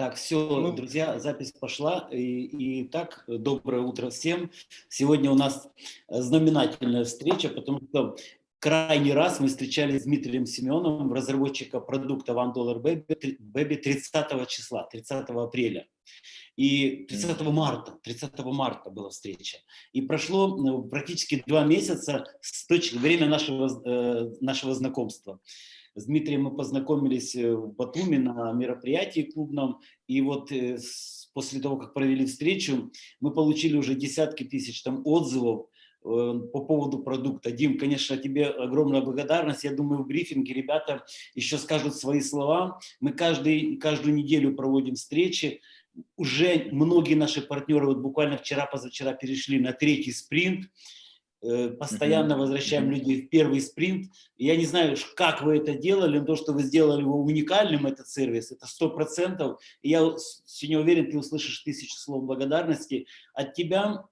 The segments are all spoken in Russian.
Так, все, ну, друзья, запись пошла. И, и так, доброе утро всем. Сегодня у нас знаменательная встреча, потому что крайний раз мы встречались с Дмитрием Семеновым, разработчика продукта One Dollar Baby, Baby 30 числа, 30 апреля. И 30 марта, 30 марта была встреча. И прошло ну, практически два месяца с точки время нашего, э, нашего знакомства. С Дмитрием мы познакомились э, в Батуми на мероприятии клубном, и вот э, после того, как провели встречу, мы получили уже десятки тысяч там отзывов э, по поводу продукта. Дим, конечно, тебе огромная благодарность. Я думаю, в брифинге ребята еще скажут свои слова. Мы каждый, каждую неделю проводим встречи. Уже многие наши партнеры, вот буквально вчера-позавчера перешли на третий спринт. Э, постоянно возвращаем людей в первый спринт. Я не знаю, как вы это делали, но то, что вы сделали его уникальным, этот сервис, это сто процентов. Я сегодня уверен, ты услышишь тысячу слов благодарности. От тебя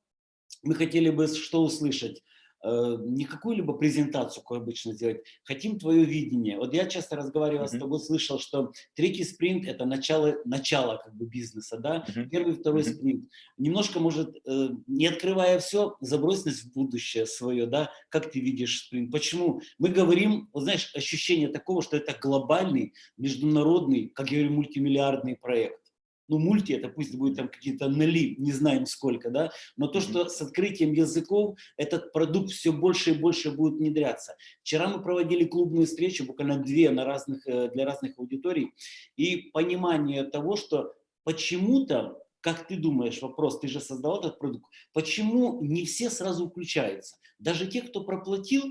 мы хотели бы что услышать? Э, не какую-либо презентацию, как обычно делать, хотим твое видение. Вот я часто разговаривал mm -hmm. с тобой, слышал, что третий спринт – это начало, начало как бы бизнеса, да, mm -hmm. первый, второй mm -hmm. спринт. Немножко, может, э, не открывая все, забрось нас в будущее свое, да, как ты видишь спринт, почему? Мы говорим, вот знаешь, ощущение такого, что это глобальный, международный, как я говорю, мультимиллиардный проект ну, мульти, это пусть будет там какие-то ноли, не знаем сколько, да, но то, что с открытием языков этот продукт все больше и больше будет внедряться. Вчера мы проводили клубную встречу, буквально две на разных, э, для разных аудиторий, и понимание того, что почему-то, как ты думаешь, вопрос, ты же создал этот продукт, почему не все сразу включаются? Даже те, кто проплатил,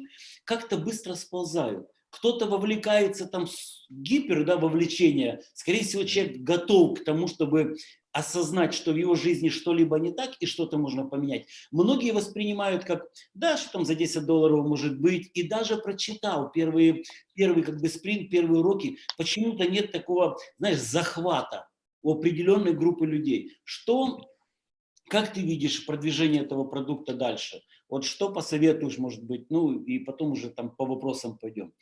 как-то быстро сползают кто-то вовлекается там гипер, да, вовлечение, скорее всего, человек готов к тому, чтобы осознать, что в его жизни что-либо не так и что-то можно поменять. Многие воспринимают как, да, что там за 10 долларов может быть, и даже прочитал первые, первый как бы спринт, первые уроки, почему-то нет такого, знаешь, захвата у определенной группы людей. Что, как ты видишь продвижение этого продукта дальше? Вот что посоветуешь, может быть, ну и потом уже там по вопросам пойдем.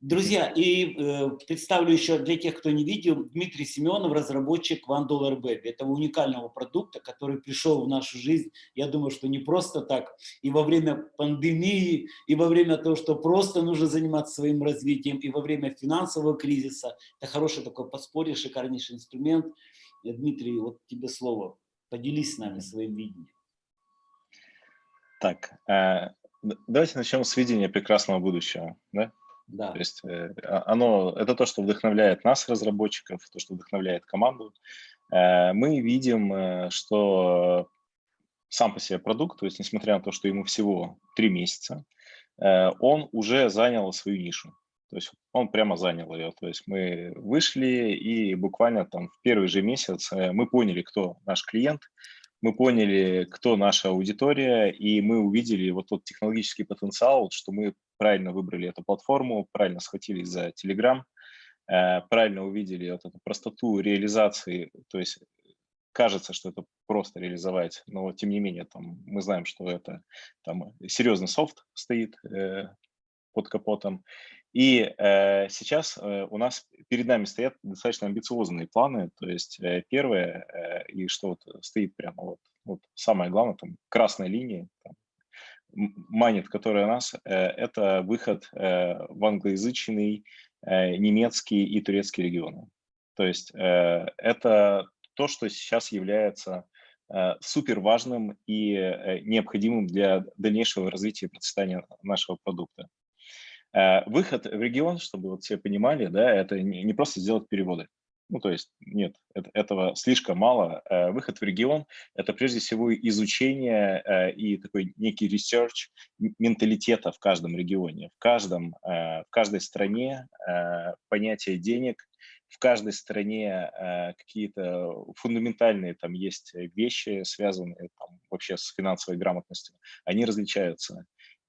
Друзья, и э, представлю еще для тех, кто не видел, Дмитрий Семенов, разработчик One Dollar Baby, этого уникального продукта, который пришел в нашу жизнь, я думаю, что не просто так, и во время пандемии, и во время того, что просто нужно заниматься своим развитием, и во время финансового кризиса. Это хороший такой подспорье, шикарнейший инструмент. Дмитрий, вот тебе слово. Поделись с нами своим видением. Так, э, давайте начнем с видения прекрасного будущего. Да? Да. То есть э, а, оно, это то, что вдохновляет нас, разработчиков, то, что вдохновляет команду. Э, мы видим, что сам по себе продукт, то есть несмотря на то, что ему всего три месяца, он уже занял свою нишу. То есть он прямо занял ее. То есть мы вышли и буквально там в первый же месяц мы поняли, кто наш клиент, мы поняли, кто наша аудитория, и мы увидели вот тот технологический потенциал, что мы правильно выбрали эту платформу, правильно схватились за Telegram, э, правильно увидели вот эту простоту реализации, то есть кажется, что это просто реализовать, но тем не менее там, мы знаем, что это там серьезный софт стоит э, под капотом, и э, сейчас э, у нас перед нами стоят достаточно амбициозные планы. То есть э, первое, э, и что вот стоит прямо вот, вот самое главное, там красная линия, там, манит, которая нас, э, это выход э, в англоязычный, э, немецкий и турецкий регионы. То есть э, это то, что сейчас является э, супер важным и э, необходимым для дальнейшего развития и процветания нашего продукта. Э, выход в регион, чтобы вот все понимали, да, это не просто сделать переводы. Ну, то есть нет, это, этого слишком мало. Э, выход в регион – это прежде всего изучение э, и такой некий research менталитета в каждом регионе, в, каждом, в каждой стране понятие денег, в каждой стране какие-то фундаментальные там есть вещи, связанные там, вообще с финансовой грамотностью, они различаются.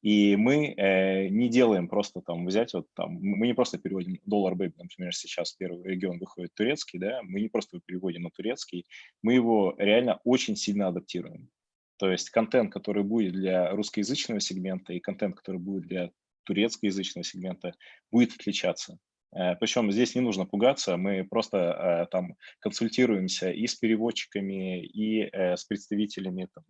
И мы э, не делаем просто там взять, вот там, мы не просто переводим доллар бэби, например, сейчас первый регион выходит турецкий, да, мы не просто переводим на турецкий, мы его реально очень сильно адаптируем. То есть контент, который будет для русскоязычного сегмента и контент, который будет для турецкоязычного сегмента, будет отличаться. Э, Причем здесь не нужно пугаться, мы просто э, там консультируемся и с переводчиками, и э, с представителями там,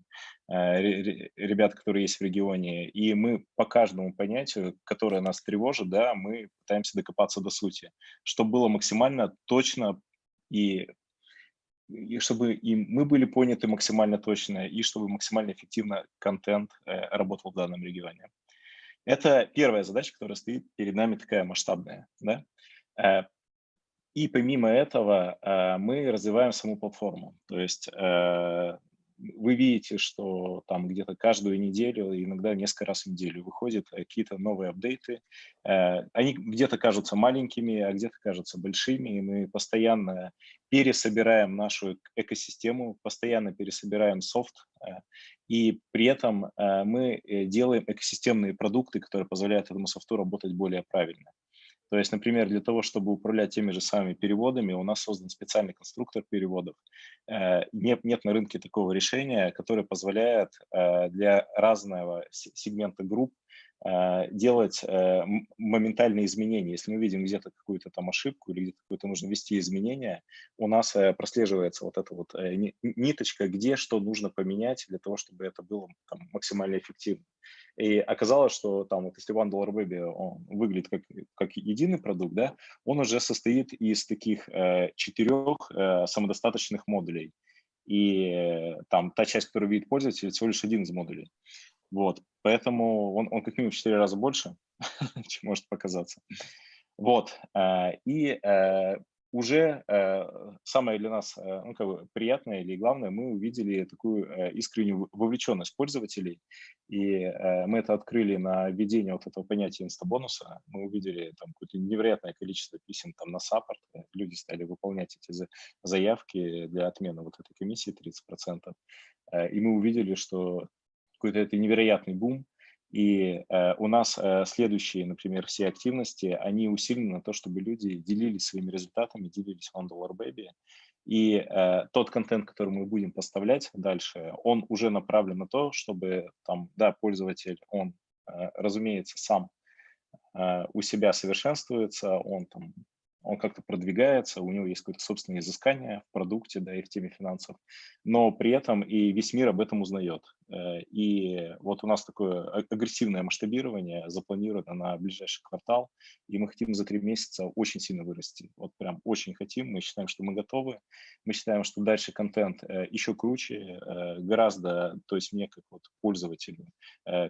ребят, которые есть в регионе, и мы по каждому понятию, которое нас тревожит, да, мы пытаемся докопаться до сути, чтобы было максимально точно и и чтобы и мы были поняты максимально точно, и чтобы максимально эффективно контент работал в данном регионе. Это первая задача, которая стоит перед нами такая масштабная. Да? Э, и помимо этого э, мы развиваем саму платформу. То есть э, вы видите, что там где-то каждую неделю, иногда несколько раз в неделю выходят какие-то новые апдейты. Они где-то кажутся маленькими, а где-то кажутся большими. И мы постоянно пересобираем нашу экосистему, постоянно пересобираем софт. И при этом мы делаем экосистемные продукты, которые позволяют этому софту работать более правильно. То есть, например, для того, чтобы управлять теми же самыми переводами, у нас создан специальный конструктор переводов. Э, нет, нет на рынке такого решения, которое позволяет э, для разного сегмента групп делать моментальные изменения. Если мы видим где-то какую-то там ошибку или где-то какое-то нужно ввести изменения, у нас прослеживается вот эта вот ниточка, где что нужно поменять для того, чтобы это было там, максимально эффективно. И оказалось, что там, вот если One Baby он выглядит как, как единый продукт, да, он уже состоит из таких э, четырех э, самодостаточных модулей. И э, там та часть, которую видит пользователь, всего лишь один из модулей. Вот, поэтому он, он как минимум в 4 раза больше, чем может показаться. Вот, э, и э, уже э, самое для нас ну, как бы приятное или главное, мы увидели такую искреннюю вовлеченность пользователей, и мы это открыли на введение вот этого понятия инстабонуса. Мы увидели там какое-то невероятное количество писем там на саппорт, люди стали выполнять эти заявки для отмены вот этой комиссии 30%, э, и мы увидели, что какой-то это невероятный бум, и э, у нас э, следующие, например, все активности, они усилены на то, чтобы люди делились своими результатами, делились One Dollar Baby. И э, тот контент, который мы будем поставлять дальше, он уже направлен на то, чтобы там, да, пользователь, он, э, разумеется, сам э, у себя совершенствуется, он там он как-то продвигается, у него есть какое-то собственное изыскание в продукте, да, и в теме финансов, но при этом и весь мир об этом узнает. Э, и вот у нас такое а, агрессивное масштабирование запланировано на ближайший квартал, и мы хотим за три месяца очень сильно вырасти. Вот прям очень хотим, мы считаем, что мы готовы. Мы считаем, что дальше контент э, еще круче, э, гораздо, то есть мне как вот пользователю,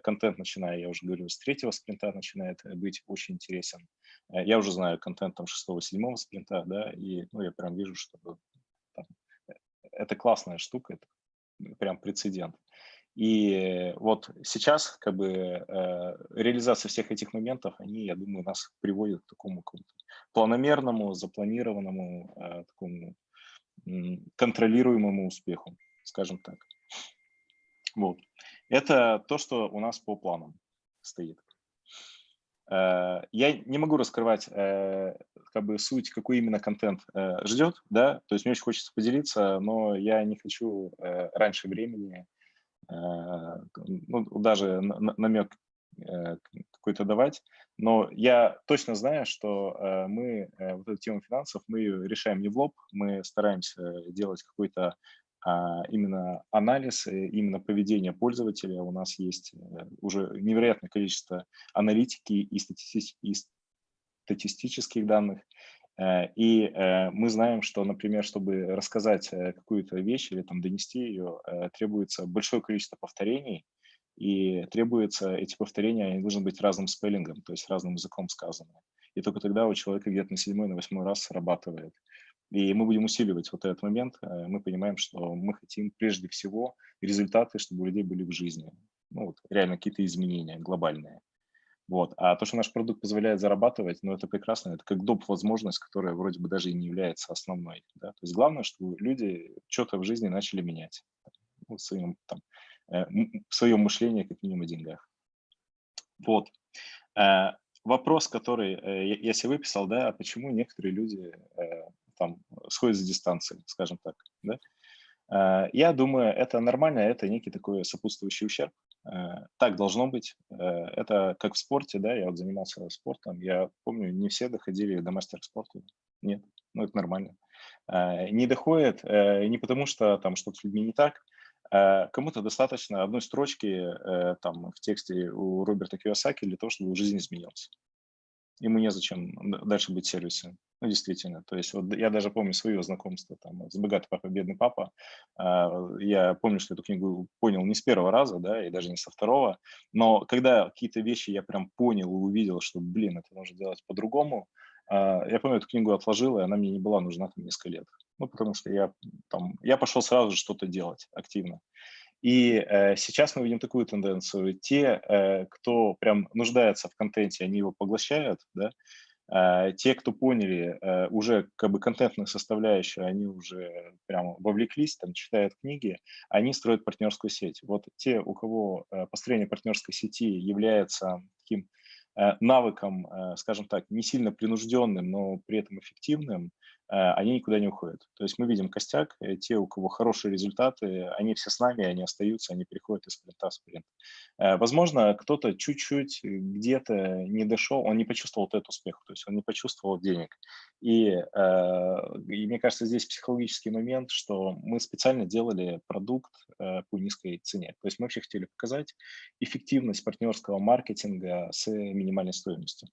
контент, начиная, я уже говорю, с третьего спринта начинает быть очень интересен. Я уже знаю контент там шестого, седьмого спринта, да, и ну, я прям вижу, что там, это классная штука, это прям прецедент. И вот сейчас как бы э, реализация всех этих моментов, они, я думаю, нас приводят к такому планомерному, запланированному, э, такому контролируемому успеху, скажем так. Вот. Это то, что у нас по планам стоит. Э, я не могу раскрывать как бы суть, какой именно контент ждет, да, то есть мне очень хочется поделиться, но я не хочу раньше времени ну, даже намек э, какой-то давать, но я точно знаю, что э, мы вот эту тему финансов, мы ее решаем не в лоб, мы стараемся делать какой-то а, именно анализ, именно поведение пользователя. У нас есть уже невероятное количество аналитики и, статистических данных, Э, и э, мы знаем, что, например, чтобы рассказать э, какую-то вещь или там донести ее, требуется большое количество повторений, и требуется эти повторения, они должны быть разным спеллингом, то есть разным языком сказаны. И только тогда у человека где-то на седьмой, на восьмой раз срабатывает. И мы будем усиливать вот этот момент. Мы понимаем, что мы хотим прежде всего результаты, чтобы у людей были в жизни. Ну, вот, реально какие-то изменения глобальные. Вот. А то, что наш продукт позволяет зарабатывать, ну, это прекрасно, это как доп. возможность, которая вроде бы даже и не является основной. Да? То есть главное, чтобы люди что-то в жизни начали менять ну, в, своем, там, э, в своем мышлении, как минимум, о деньгах. Вот. Э, вопрос, который э, я, себе выписал, да, а почему некоторые люди там сходят с дистанции, скажем так, да? Я думаю, это нормально, это некий такой сопутствующий ущерб, Так должно быть. Это как в спорте, да, я вот занимался спортом, я помню, не все доходили до мастера спорта. Нет, ну это нормально. Не доходит не потому, что там что-то с людьми не так, кому-то достаточно одной строчки там в тексте у Роберта Киосаки для того, чтобы жизнь изменилась ему незачем дальше быть сервисом. Ну, действительно. То есть вот я даже помню свое знакомство там, с «Богатый папа, бедный папа». А, я помню, что эту книгу понял не с первого раза, да, и даже не со второго. Но когда какие-то вещи я прям понял и увидел, что, блин, это можно делать по-другому, а, я помню, эту книгу отложил, и она мне не была нужна там несколько лет. Ну, потому что я там, я пошел сразу же что-то делать активно. И э, сейчас мы видим такую тенденцию. Те, э, кто прям нуждается в контенте, они его поглощают, да, э, те, кто поняли э, уже как бы контентную составляющую, они уже прямо вовлеклись, там, читают книги, они строят партнерскую сеть. Вот те, у кого э, построение партнерской сети является таким э, навыком, скажем так, не сильно принужденным, но при этом эффективным, они никуда не уходят. То есть мы видим костяк, э, те, у кого хорошие результаты, они все с нами, они остаются, они переходят из спринта в спринт. Э, возможно, кто-то чуть-чуть где-то не дошел, он не почувствовал этот успех, то есть он не почувствовал денег. И, и мне кажется, здесь психологический момент, что мы специально делали продукт по низкой цене. То есть мы вообще хотели показать эффективность партнерского маркетинга с минимальной стоимостью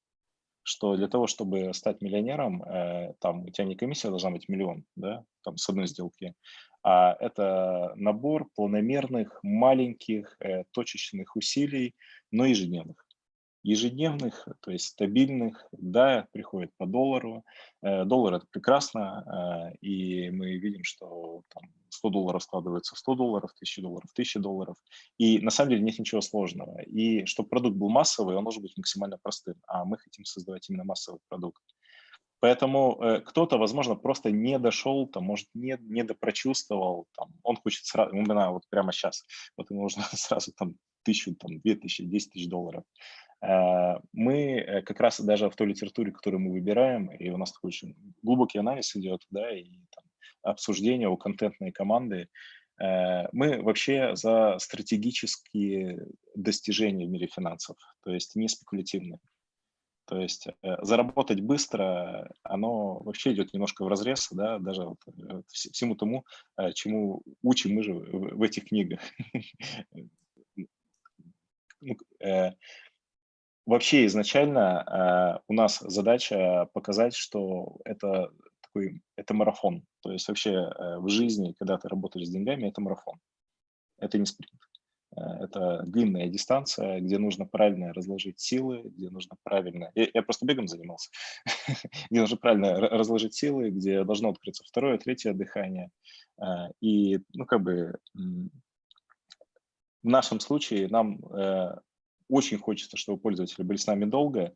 что для того, чтобы стать миллионером, э, там у тебя не комиссия должна быть миллион, да, там с одной сделки, а это набор планомерных, маленьких, э, точечных усилий, но ежедневных ежедневных, то есть стабильных, да, приходит по доллару. Э, доллар – это прекрасно, э, и мы видим, что там 100 долларов складывается в 100 долларов, 1000 долларов, 1000 долларов. И на самом деле нет ничего сложного. И чтобы продукт был массовый, он должен быть максимально простым, а мы хотим создавать именно массовый продукт. Поэтому э, кто-то, возможно, просто не дошел, там, может, не, не допрочувствовал, там, он хочет сразу, именно вот прямо сейчас, вот ему нужно сразу там тысячу, там, две тысячи, десять тысяч долларов. Э, мы э, как раз даже в той литературе, которую мы выбираем, и у нас такой очень глубокий анализ идет, да, и там, обсуждение у контентной команды, э, мы вообще за стратегические достижения в мире финансов, то есть не спекулятивные. То есть заработать быстро, оно вообще идет немножко в разрез, да, даже вот всему тому, чему учим мы же в этих книгах. Вообще изначально э, у нас задача показать, что это такой, это марафон. То есть вообще э, в жизни, когда ты работаешь с деньгами, это марафон. Это не спринт. Э, это длинная дистанция, где нужно правильно разложить силы, где нужно правильно... Я, я просто бегом занимался. где нужно правильно разложить силы, где должно открыться второе, третье дыхание. Э, и, ну, как бы... В нашем случае нам э, очень хочется, чтобы пользователи были с нами долго.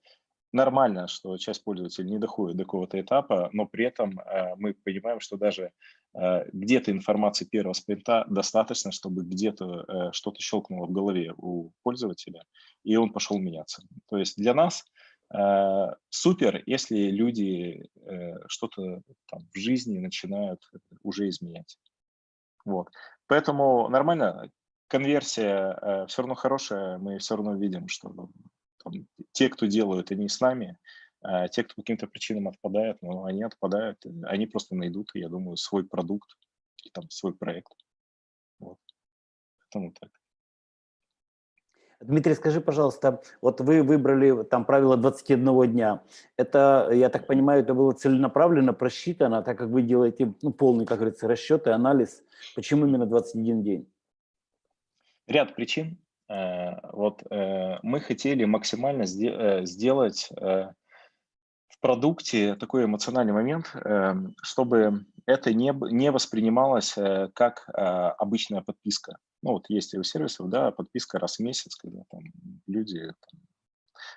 Нормально, что часть пользователей не доходит до какого-то этапа, но при этом э, мы понимаем, что даже э, где-то информации первого спринта достаточно, чтобы где-то э, что-то щелкнуло в голове у пользователя, и он пошел меняться. То есть для нас э, супер, если люди э, что-то в жизни начинают уже изменять. Вот. Поэтому нормально, конверсия э, все равно хорошая, мы все равно видим, что там, те, кто делают, они с нами, а те, кто по каким-то причинам отпадают, ну, они отпадают, они просто найдут, я думаю, свой продукт там свой проект. Вот. Поэтому так. Дмитрий, скажи, пожалуйста, вот вы выбрали там правило 21 дня. Это, я так понимаю, это было целенаправленно просчитано, так как вы делаете ну, полный, как говорится, расчет и анализ. Почему именно 21 день? Ряд причин. Э, вот э, мы хотели максимально э, сделать в продукте такой эмоциональный момент, чтобы это не, не воспринималось как обычная подписка. Ну вот есть у сервисов, да, подписка раз в месяц, когда там люди там,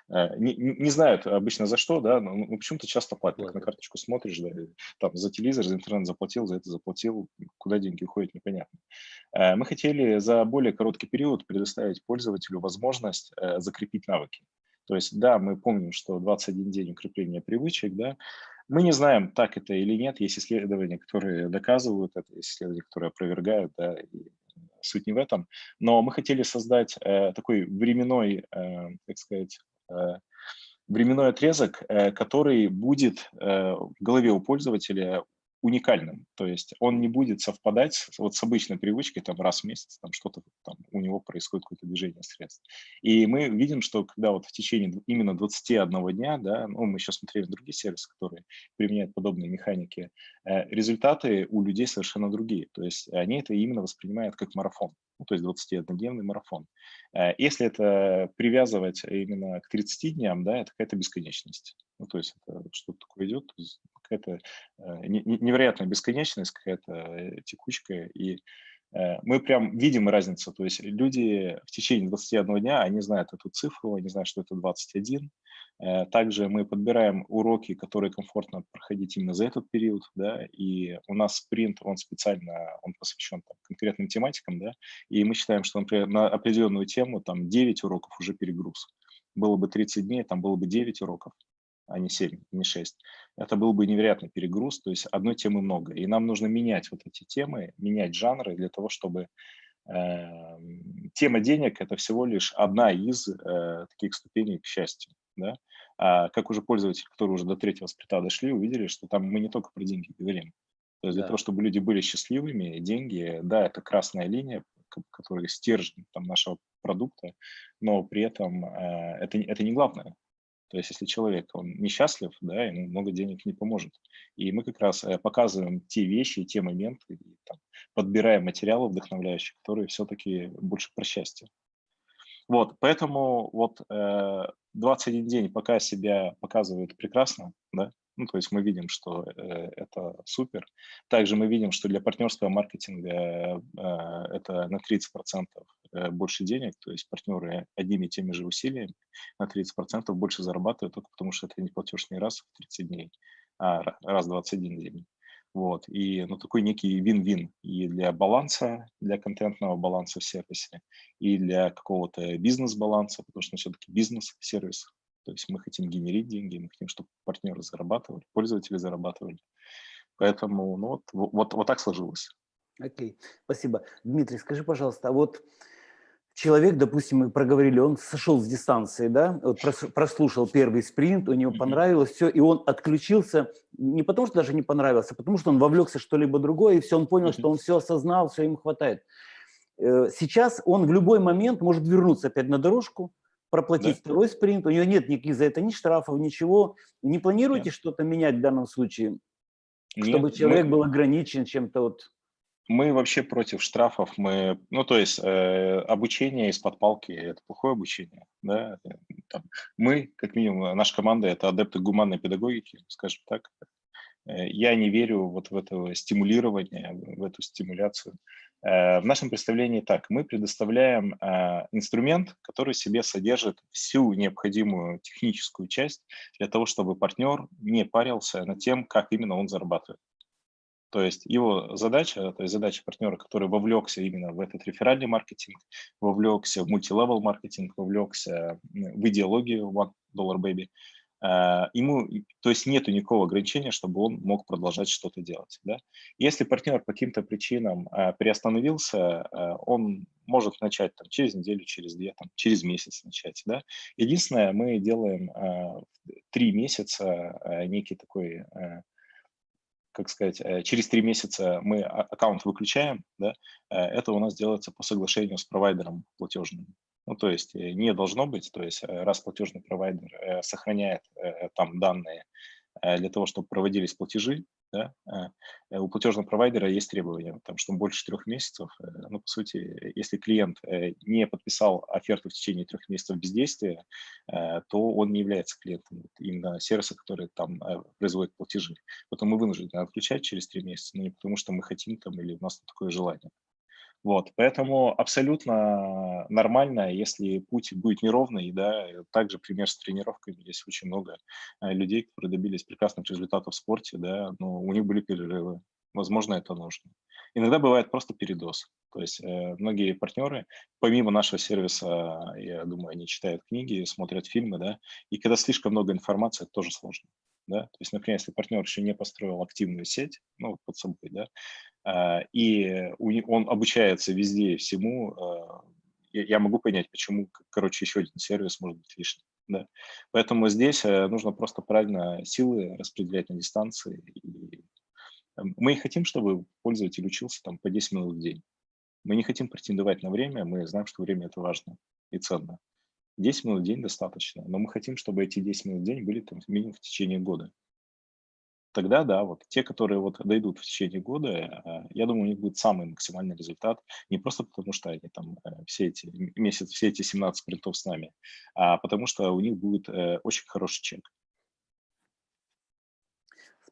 не, не знают обычно за что, да, но ну, почему-то часто платят. На карточку смотришь, да, там за телевизор, за интернет заплатил, за это заплатил, куда деньги уходят, непонятно. Э, мы хотели за более короткий период предоставить пользователю возможность э, закрепить навыки. То есть, да, мы помним, что 21 день укрепления привычек, да, мы не знаем, так это или нет. Есть исследования, которые доказывают это, есть исследования, которые опровергают, да, и суть не в этом. Но мы хотели создать э, такой временной, э, так сказать, э, временной отрезок, э, который будет э, в голове у пользователя уникальным, то есть он не будет совпадать вот с обычной привычкой там раз в месяц, там что-то там у него происходит какое-то движение средств. И мы видим, что когда вот в течение именно 21 дня, да, ну, мы сейчас смотрели другие сервисы, которые применяют подобные механики, э, результаты у людей совершенно другие, то есть они это именно воспринимают как марафон, ну, то есть 21-дневный марафон. Э, если это привязывать именно к 30 дням, да, это какая-то бесконечность. Ну, то есть это что-то такое идет, какая-то э, невероятная бесконечность, какая-то э, текучка, и э, мы прям видим разницу, то есть люди в течение 21 дня, они знают эту цифру, они знают, что это 21, также мы подбираем уроки, которые комфортно проходить именно за этот период, да, и у нас спринт, он специально, он посвящен там, конкретным тематикам, да, и мы считаем, что, например, на определенную тему там 9 уроков уже перегруз. Было бы 30 дней, там было бы 9 уроков, а не 7, не 6, это был бы невероятный перегруз, то есть одной темы много. И нам нужно менять вот эти темы, менять жанры для того, чтобы э, тема денег – это всего лишь одна из э, таких ступеней к счастью. Да? А как уже пользователи, которые уже до третьего сприта дошли, увидели, что там мы не только про деньги говорим. То есть да. для того, чтобы люди были счастливыми, деньги, да, это красная линия, которая стержень там, нашего продукта, но при этом э, это, это не главное. То есть если человек, он несчастлив, да, ему много денег не поможет. И мы как раз э, показываем те вещи, те моменты, и, там, подбираем материалы вдохновляющие, которые все-таки больше про счастье. Вот, поэтому вот э, 21 день пока себя показывает прекрасно, да, ну, то есть мы видим, что э, это супер. Также мы видим, что для партнерского маркетинга э, это на 30% э, больше денег, то есть партнеры одними и теми же усилиями на 30% больше зарабатывают только потому, что это не платеж не раз в 30 дней, а раз в 21 день. Вот, и ну, такой некий вин-вин и для баланса, для контентного баланса в сервисе, и для какого-то бизнес-баланса, потому что все-таки бизнес-сервис, то есть мы хотим генерить деньги, мы хотим, чтобы партнеры зарабатывали, пользователи зарабатывали. Поэтому ну, вот, вот, вот так сложилось. Окей, спасибо. Дмитрий, скажи, пожалуйста, а вот человек, допустим, мы проговорили, он сошел с дистанции, да, вот прослушал первый спринт, у него понравилось все, и он отключился не потому, что даже не понравился, а потому что он вовлекся что-либо другое, и все, он понял, что он все осознал, все ему хватает. Э, сейчас он в любой момент может вернуться опять на дорожку, проплатить да. второй спринт, у него нет никаких за это ни штрафов, ничего. Не планируете что-то менять в данном случае, чтобы нет, человек мы, был ограничен чем-то вот? Мы вообще против штрафов. Мы, ну, то есть э, обучение из-под палки – это плохое обучение. Да? Там, мы, как минимум, наша команда – это адепты гуманной педагогики, скажем так. Э, я не верю вот в это стимулирование, в эту стимуляцию. Э, в нашем представлении так, мы предоставляем э, инструмент, который себе содержит всю необходимую техническую часть для того, чтобы партнер не парился над тем, как именно он зарабатывает. То есть его задача, то есть задача партнера, который вовлекся именно в этот реферальный маркетинг, вовлекся в мультилевел маркетинг, вовлекся в идеологию One Dollar Baby, Э, ему, то есть нет никакого ограничения, чтобы он мог продолжать что-то делать. Да? Если партнер по каким-то причинам э, приостановился, э, он может начать там, через неделю, через две, там, через месяц начать. Да? Единственное, мы делаем три месяца некий такой как сказать, через три месяца мы а, аккаунт выключаем, да, это у нас делается по соглашению с провайдером платежным. Ну, то есть э, не должно быть, то есть э, раз платежный провайдер э, сохраняет там данные для того, чтобы проводились платежи, да, у платежного провайдера есть требования, там, что больше трех месяцев, ну, по сути, если клиент не подписал оферту в течение трех месяцев бездействия, то он не является клиентом именно сервиса, который там производит платежи. Поэтому мы вынуждены отключать через три месяца, но не потому, что мы хотим там или у нас такое желание. Вот, поэтому абсолютно нормально, если путь будет неровный, да, также пример с тренировками, есть очень много э, людей, которые добились прекрасных результатов в спорте, да, но у них были перерывы, возможно, это нужно. Иногда бывает просто передоз, то есть э, многие партнеры, помимо нашего сервиса, я думаю, они читают книги, смотрят фильмы, да, и когда слишком много информации, это тоже сложно. Да? То есть, например, если партнер еще не построил активную сеть, ну, под собой, да, а, и он обучается везде всему, а, я могу понять, почему, короче, еще один сервис может быть лишним. Да. Поэтому здесь э, нужно просто правильно силы распределять на дистанции. И мы хотим, чтобы пользователь учился там по 10 минут в день. Мы не хотим претендовать на время, мы знаем, что время это важно и ценно. 10 минут в день достаточно, но мы хотим, чтобы эти 10 минут в день были там минимум в течение года. Тогда, да, вот те, которые вот дойдут в течение года, э, я думаю, у них будет самый максимальный результат, не просто потому, что они там э, все эти месяц, все эти 17 спринтов с нами, а потому что у них будет э, очень хороший чек.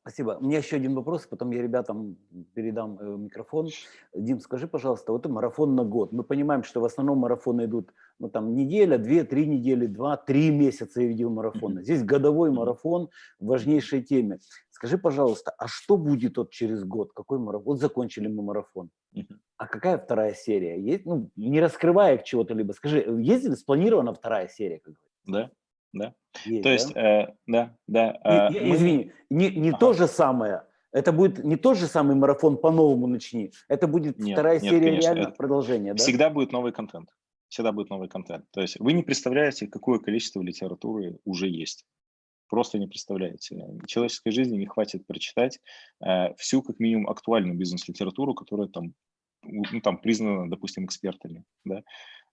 Спасибо. У меня еще один вопрос, потом я ребятам передам э, микрофон. Дим, скажи, пожалуйста, вот марафон на год. Мы понимаем, что в основном марафоны идут, ну там неделя, две, три недели, два, три месяца я видел марафона. Здесь годовой марафон в важнейшей теме. Скажи, пожалуйста, а что будет вот через год? Какой марафон? Вот закончили мы марафон. А какая вторая серия? Есть, ну, не раскрывая чего-то либо, скажи, есть ли спланирована вторая серия? Да, да. Есть, то есть, да, э, да. да э, мы... Извини, не, не ага. то же самое, это будет не тот же самый марафон по-новому начни, это будет нет, вторая нет, серия конечно, реально продолжения, да? Всегда будет новый контент, всегда будет новый контент. То есть вы не представляете, какое количество литературы уже есть. Просто не представляете. Человеческой жизни не хватит прочитать э, всю, как минимум, актуальную бизнес-литературу, которая там, ну, там признана, допустим, экспертами. Да?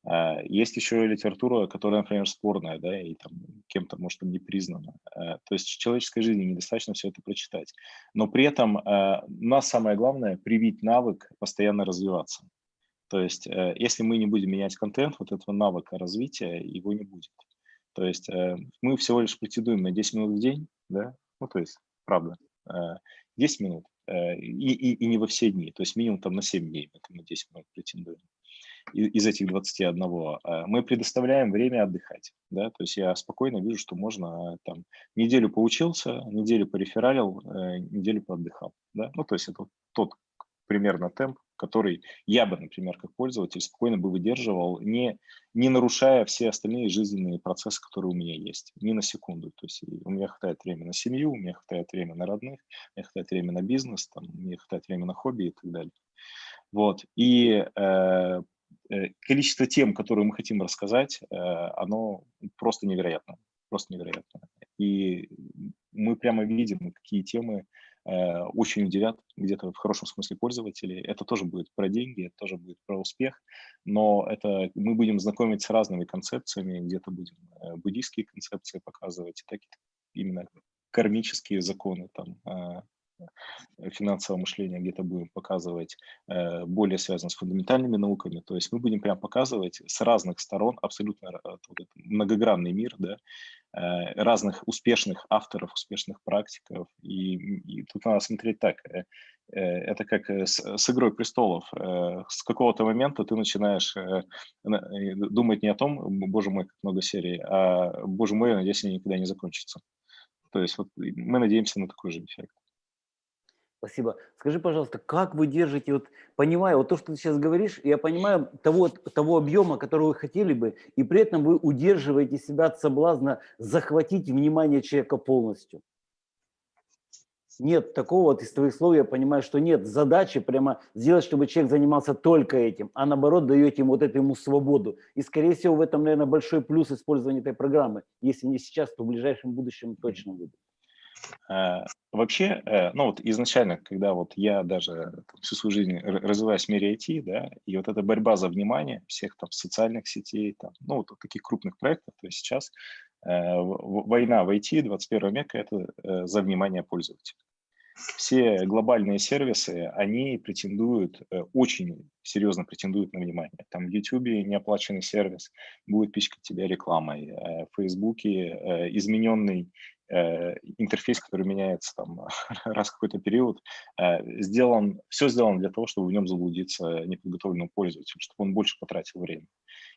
А, есть еще литература, которая, например, спорная, да, и там кем-то, может, не признана. А, то есть человеческой жизни недостаточно все это прочитать. Но при этом а, нас самое главное – привить навык постоянно развиваться. То есть э, если мы не будем менять контент, вот этого навыка развития, его не будет. То есть э, мы всего лишь претендуем на 10 минут в день, да, ну, то есть, правда, 10 минут, и, и, и не во все дни, то есть минимум там на 7 дней это мы 10 минут претендуем из этих 21, а, мы предоставляем время отдыхать. Да? То есть я спокойно вижу, что можно там неделю поучился, неделю порефералил, э, неделю поотдыхал. Да? Ну, то есть это тот примерно темп, который я бы, например, как пользователь спокойно бы выдерживал, не, не нарушая все остальные жизненные процессы, которые у меня есть, ни на секунду. То есть у меня хватает времени на семью, у меня хватает времени на родных, у меня хватает времени на бизнес, там, у меня хватает времени на хобби и так далее. Вот. И э, Э, количество тем, которые мы хотим рассказать, э, оно просто невероятно, просто невероятно. И мы прямо видим, какие темы очень удивят где-то в хорошем смысле пользователей. Это тоже будет про деньги, это тоже будет про успех, но это мы будем знакомить с разными концепциями, где-то будем буддийские концепции показывать, так именно кармические законы, там, Э, финансового мышления где-то будем показывать э, более связано с фундаментальными науками. То есть мы будем прям показывать с разных сторон абсолютно э, многогранный мир, да, разных успешных авторов, успешных практиков. И, и тут надо смотреть так. Это как с, с «Игрой престолов». С какого-то момента ты начинаешь думать не о том, боже мой, как много серий, а боже мой, надеюсь, они никогда не закончатся. То есть вот мы надеемся на такой же эффект. Спасибо. Скажи, пожалуйста, как вы держите, вот понимаю, вот то, что ты сейчас говоришь, я понимаю того, того объема, который вы хотели бы, и при этом вы удерживаете себя от соблазна захватить внимание человека полностью. Нет такого, вот из твоих слов я понимаю, что нет задачи прямо сделать, чтобы человек занимался только этим, а наоборот даете ему вот эту ему свободу. И скорее всего в этом, наверное, большой плюс использования этой программы. Если не сейчас, то в ближайшем будущем точно будет. Э, вообще, э, ну вот изначально, когда вот я даже всю свою жизнь развиваюсь в мире IT, да, и вот эта борьба за внимание всех там социальных сетей, там, ну вот таких крупных проектов, то есть сейчас э, война в IT 21 века – это за внимание пользователя. Все глобальные сервисы, они претендуют, очень серьезно претендуют на внимание. Там в YouTube неоплаченный сервис будет пичкать тебя рекламой, в Facebook измененный интерфейс, который меняется там раз какой-то период, э, сделан, все сделано для того, чтобы в нем заблудиться неподготовленному пользователю, чтобы он больше потратил время.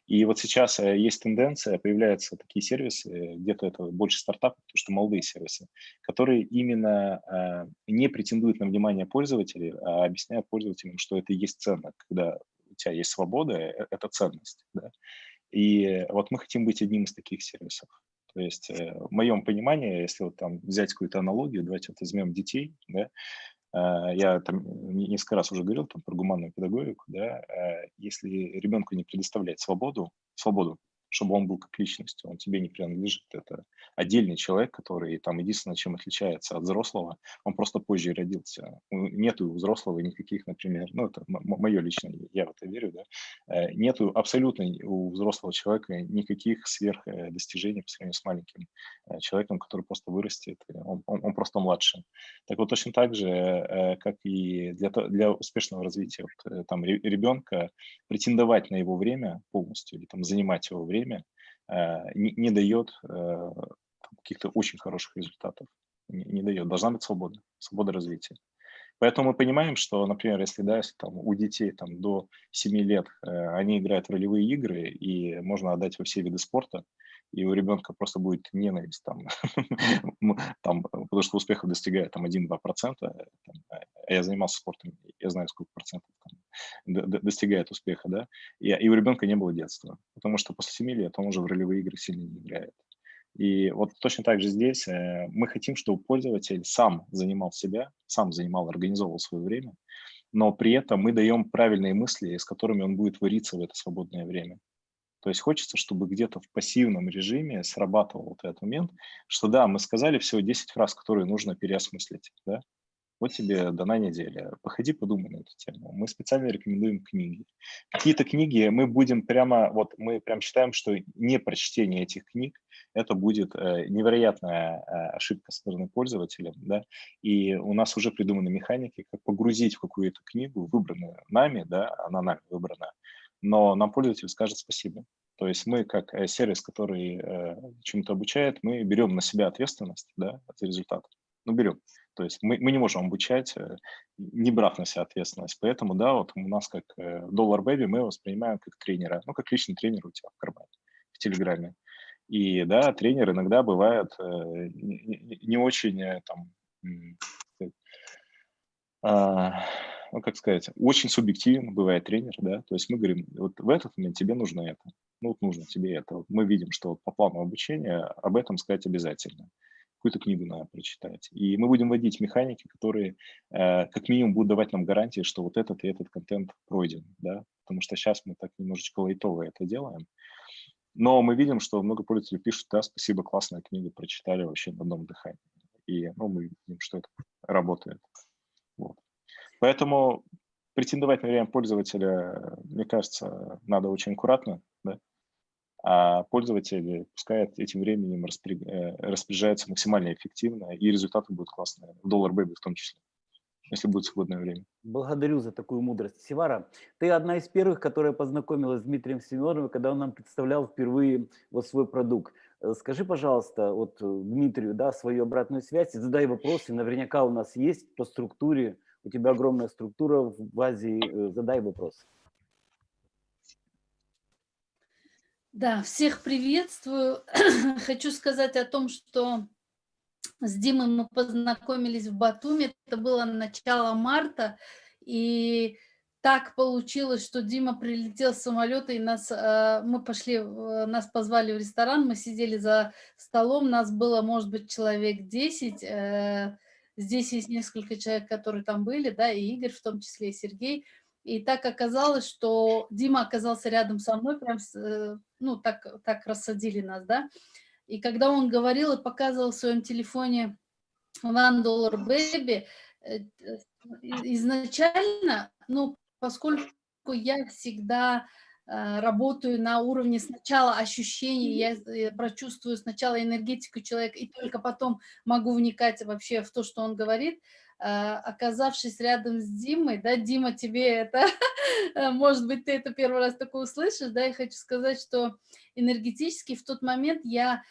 И вот сейчас э, есть тенденция, появляются такие сервисы, где-то это больше стартапов, потому что молодые сервисы, которые именно не претендуют на внимание пользователей, а объясняют пользователям, что это и есть ценно, когда у тебя есть свобода, это ценность. Да? И вот мы хотим быть одним из таких сервисов. То есть э, в моем понимании, если вот там взять какую-то аналогию, давайте вот возьмем детей, да, э, я там несколько раз уже говорил там, про гуманную педагогику, да, э, если ребенку не предоставлять свободу, свободу, чтобы он был как личность, он тебе не принадлежит. Это отдельный человек, который там единственное, чем отличается от взрослого, он просто позже родился. Нету у взрослого никаких, например, ну это мое личное, я в это верю, да, э, нету абсолютно у взрослого человека никаких сверх э, по сравнению с маленьким э, человеком, который просто вырастет, он, он, он просто младше. Так вот точно так же, как и для, для успешного развития вот, там ребенка, претендовать на его время полностью или там занимать его время, время э, не, не дает э, каких-то очень хороших результатов. Не, не дает. Должна быть свобода, свобода развития. Поэтому мы понимаем, что, например, если, да, если там, у детей там, до 7 лет э, они играют в ролевые игры, и можно отдать во все виды спорта, и у ребенка просто будет ненависть, там, там, потому что успехов достигает там 1-2%, а я занимался спортом, я знаю, сколько процентов там, достигает успеха, да, и, и у ребенка не было детства, потому что после 7 лет он уже в ролевые игры сильно не играет. И вот точно так же здесь э, мы хотим, чтобы пользователь сам занимал себя, сам занимал, организовывал свое время, но при этом мы даем правильные мысли, с которыми он будет вариться в это свободное время. То есть хочется, чтобы где-то в пассивном режиме срабатывал вот этот момент, что да, мы сказали всего 10 фраз, которые нужно переосмыслить, да? Вот тебе дана неделя. Походи, подумай на эту тему. Мы специально рекомендуем книги. Какие-то книги мы будем прямо, вот мы прям считаем, что не прочтение этих книг, это будет э, невероятная э, ошибка со стороны пользователя, да, и у нас уже придуманы механики, как погрузить в какую-то книгу, выбранную нами, да, она нами выбрана, но нам пользователь скажет спасибо. То есть мы, как э, сервис, который э, чему-то обучает, мы берем на себя ответственность да, за результат. Ну, берем. То есть мы, мы не можем обучать, э, не брав на себя ответственность. Поэтому, да, вот у нас как Dollar Baby мы воспринимаем как тренера, ну, как личный тренер у тебя в кармане, в Телеграме. И, да, тренер иногда бывает не, не очень там, ну, как сказать, очень субъективно бывает тренер, да, то есть мы говорим, вот в этот момент тебе нужно это, ну, вот нужно тебе это. Вот мы видим, что по плану обучения об этом сказать обязательно. Какую-то книгу надо прочитать. И мы будем вводить механики, которые э, как минимум будут давать нам гарантии, что вот этот и этот контент пройден, да, потому что сейчас мы так немножечко лайтово это делаем. Но мы видим, что много пользователей пишут, да, спасибо, классная книга, прочитали вообще на одном дыхании. И ну, мы видим, что это работает. Вот. Поэтому претендовать на время пользователя, мне кажется, надо очень аккуратно, да? а пользователи пускай этим временем э, распоряжаются максимально эффективно, и результаты будут классные, Dollar Baby в том числе, если будет свободное время. Благодарю за такую мудрость. Севара, ты одна из первых, которая познакомилась с Дмитрием Семеновым, когда он нам представлял впервые вот свой продукт. Э, скажи, пожалуйста, вот э, Дмитрию, да, свою обратную связь, задай вопросы, наверняка у нас есть по структуре у тебя огромная структура в базе, э, задай вопрос. Да, всех приветствую. Хочу сказать о том, что с Димой мы познакомились в Батуми, это было начало марта, и так получилось, что Дима прилетел с самолета, и нас, э, мы пошли, нас позвали в ресторан, мы сидели за столом, нас было, может быть, человек 10, Здесь есть несколько человек, которые там были, да, и Игорь в том числе, и Сергей. И так оказалось, что Дима оказался рядом со мной, прям, э, ну, так, так рассадили нас, да. И когда он говорил и показывал в своем телефоне One Dollar Baby, э, изначально, ну, поскольку я всегда Э, работаю на уровне сначала ощущений, я э, прочувствую сначала энергетику человека, и только потом могу вникать вообще в то, что он говорит. Э, оказавшись рядом с Димой, да, Дима, тебе это, может быть, ты это первый раз такое услышишь, да, я хочу сказать, что энергетически в тот момент я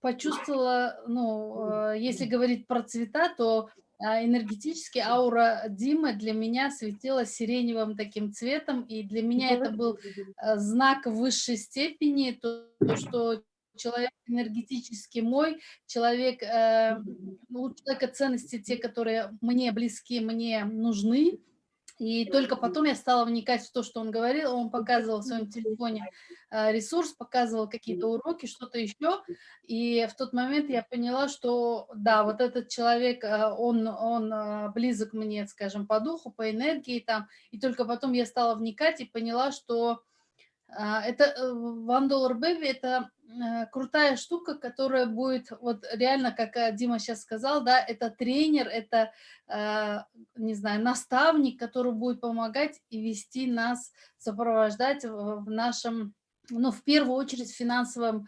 почувствовала, ну, если говорить про цвета, то энергетически аура Димы для меня светила сиреневым таким цветом, и для меня это был а, знак высшей степени, то, то что человек энергетически мой, человек, э, у человека ценности те, которые мне близки, мне нужны, И только потом я стала вникать в то, что он говорил. Он показывал в своем телефоне э, ресурс, показывал какие-то уроки, что-то еще. И в тот момент я поняла, что да, вот этот человек, э, он, он э, близок мне, скажем, по духу, по энергии там. И только потом я стала вникать и поняла, что это One Dollar Baby – это крутая штука, которая будет, вот реально, как Дима сейчас сказал, да, это тренер, это, не знаю, наставник, который будет помогать и вести нас, сопровождать в нашем, ну, в первую очередь, финансовом,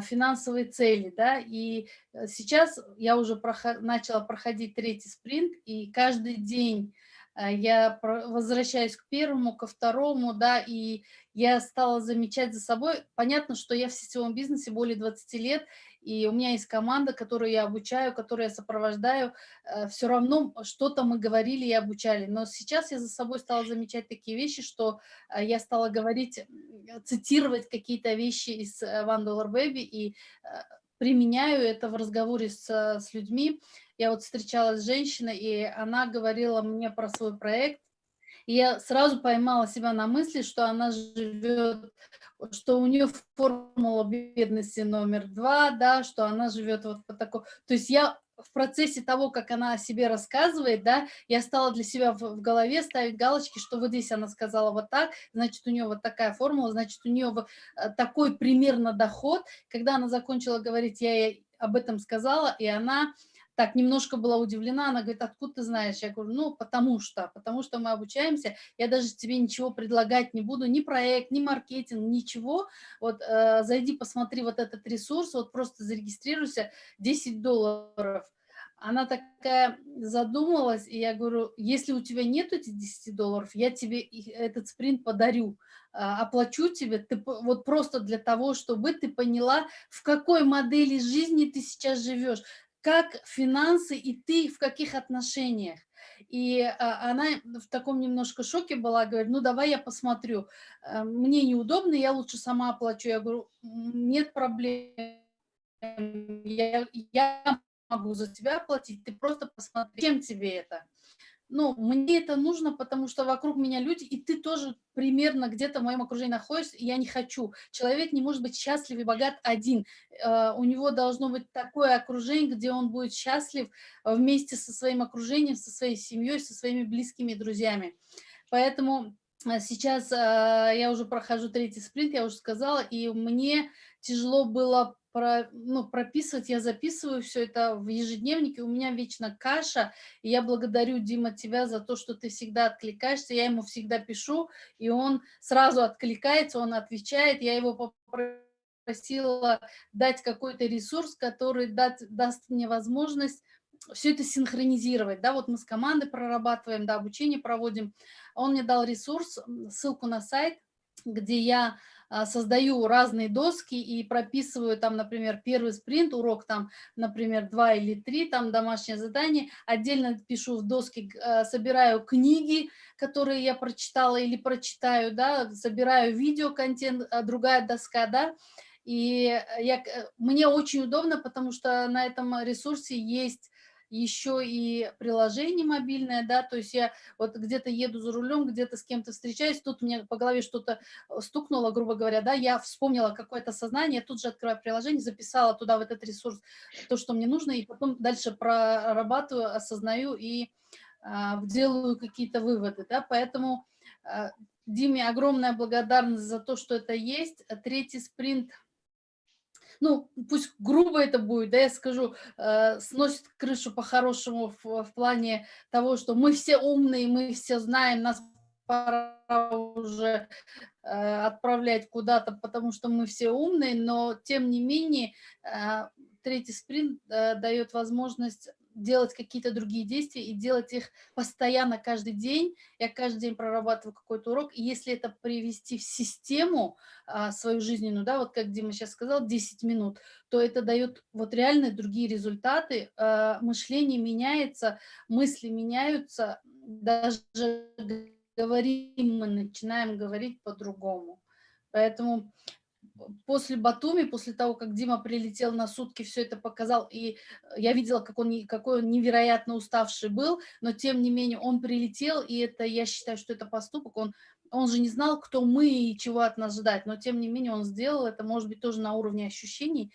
финансовой цели, да, и э, сейчас я уже проход, начала проходить третий спринт, и каждый день Э, я возвращаюсь к первому, ко второму, да, и я стала замечать за собой, понятно, что я в сетевом бизнесе более 20 лет, и у меня есть команда, которую я обучаю, которую я сопровождаю, э, все равно что-то мы говорили и обучали, но сейчас я за собой стала замечать такие вещи, что э, я стала говорить, цитировать какие-то вещи из One Dollar Baby и применяю это в разговоре с, с людьми, я вот встречалась с женщиной, и она говорила мне про свой проект, и я сразу поймала себя на мысли, что она живет, что у нее формула бедности номер два, да, что она живет вот по такому. То есть я в процессе того, как она о себе рассказывает, да, я стала для себя в, в голове ставить галочки, что вот здесь она сказала вот так, значит, у нее вот такая формула, значит, у нее вот э, такой примерно доход. Когда она закончила говорить, я ей об этом сказала, и она так немножко была удивлена, она говорит, откуда ты знаешь? Я говорю, ну, потому что, потому что мы обучаемся, я даже тебе ничего предлагать не буду, ни проект, ни маркетинг, ничего, вот э, зайди, посмотри вот этот ресурс, вот просто зарегистрируйся, 10 долларов. Она такая задумалась, и я говорю, если у тебя нет этих 10 долларов, я тебе этот спринт подарю, а, оплачу тебе, ты, вот просто для того, чтобы ты поняла, в какой модели жизни ты сейчас живешь как финансы и ты в каких отношениях. И а, она в таком немножко шоке была, говорит, ну давай я посмотрю. Э, мне неудобно, я лучше сама оплачу. Я говорю, нет проблем, я, я могу за тебя оплатить, ты просто посмотри, чем тебе это ну, мне это нужно, потому что вокруг меня люди, и ты тоже примерно где-то в моем окружении находишься, и я не хочу. Человек не может быть счастлив и богат один. Uh, у него должно быть такое окружение, где он будет счастлив вместе со своим окружением, со своей семьей, со своими близкими друзьями. Поэтому а, сейчас я уже прохожу третий спринт, я уже сказала, и мне тяжело было про, ну, прописывать, я записываю все это в ежедневнике, у меня вечно каша, и я благодарю, Дима, тебя за то, что ты всегда откликаешься, я ему всегда пишу, и он сразу откликается, он отвечает, я его попросила дать какой-то ресурс, который дать, даст мне возможность все это синхронизировать, да, вот мы с командой прорабатываем, да, обучение проводим, он мне дал ресурс, ссылку на сайт, где я а, создаю разные доски и прописываю там, например, первый спринт, урок там, например, два или три, там домашнее задание, отдельно пишу в доске, а, собираю книги, которые я прочитала или прочитаю, да, собираю видеоконтент, а, другая доска, да, и я, мне очень удобно, потому что на этом ресурсе есть еще и приложение мобильное, да, то есть я вот где-то еду за рулем, где-то с кем-то встречаюсь, тут мне по голове что-то э, стукнуло, грубо говоря, да, я вспомнила какое-то сознание, тут же открываю приложение, записала туда в этот ресурс то, что мне нужно, и потом дальше прорабатываю, осознаю и а, делаю какие-то выводы, да, поэтому а, Диме огромная благодарность за то, что это есть. Третий спринт – ну, пусть грубо это будет, да, я скажу, э, сносит крышу по-хорошему в, в плане того, что мы все умные, мы все знаем, нас пора уже э, отправлять куда-то, потому что мы все умные, но тем не менее э, третий спринт э, дает возможность делать какие-то другие действия и делать их постоянно каждый день. Я каждый день прорабатываю какой-то урок. И если это привести в систему а, свою жизненную, да, вот как Дима сейчас сказал, 10 минут, то это дает вот реально другие результаты. А, мышление меняется, мысли меняются, даже говорим мы начинаем говорить по-другому. Поэтому после Батуми, после того, как Дима прилетел на сутки, все это показал, и я видела, как он, какой он невероятно уставший был, но тем не менее он прилетел, и это, я считаю, что это поступок, он, он же не знал, кто мы и чего от нас ждать, но тем не менее он сделал это, может быть, тоже на уровне ощущений,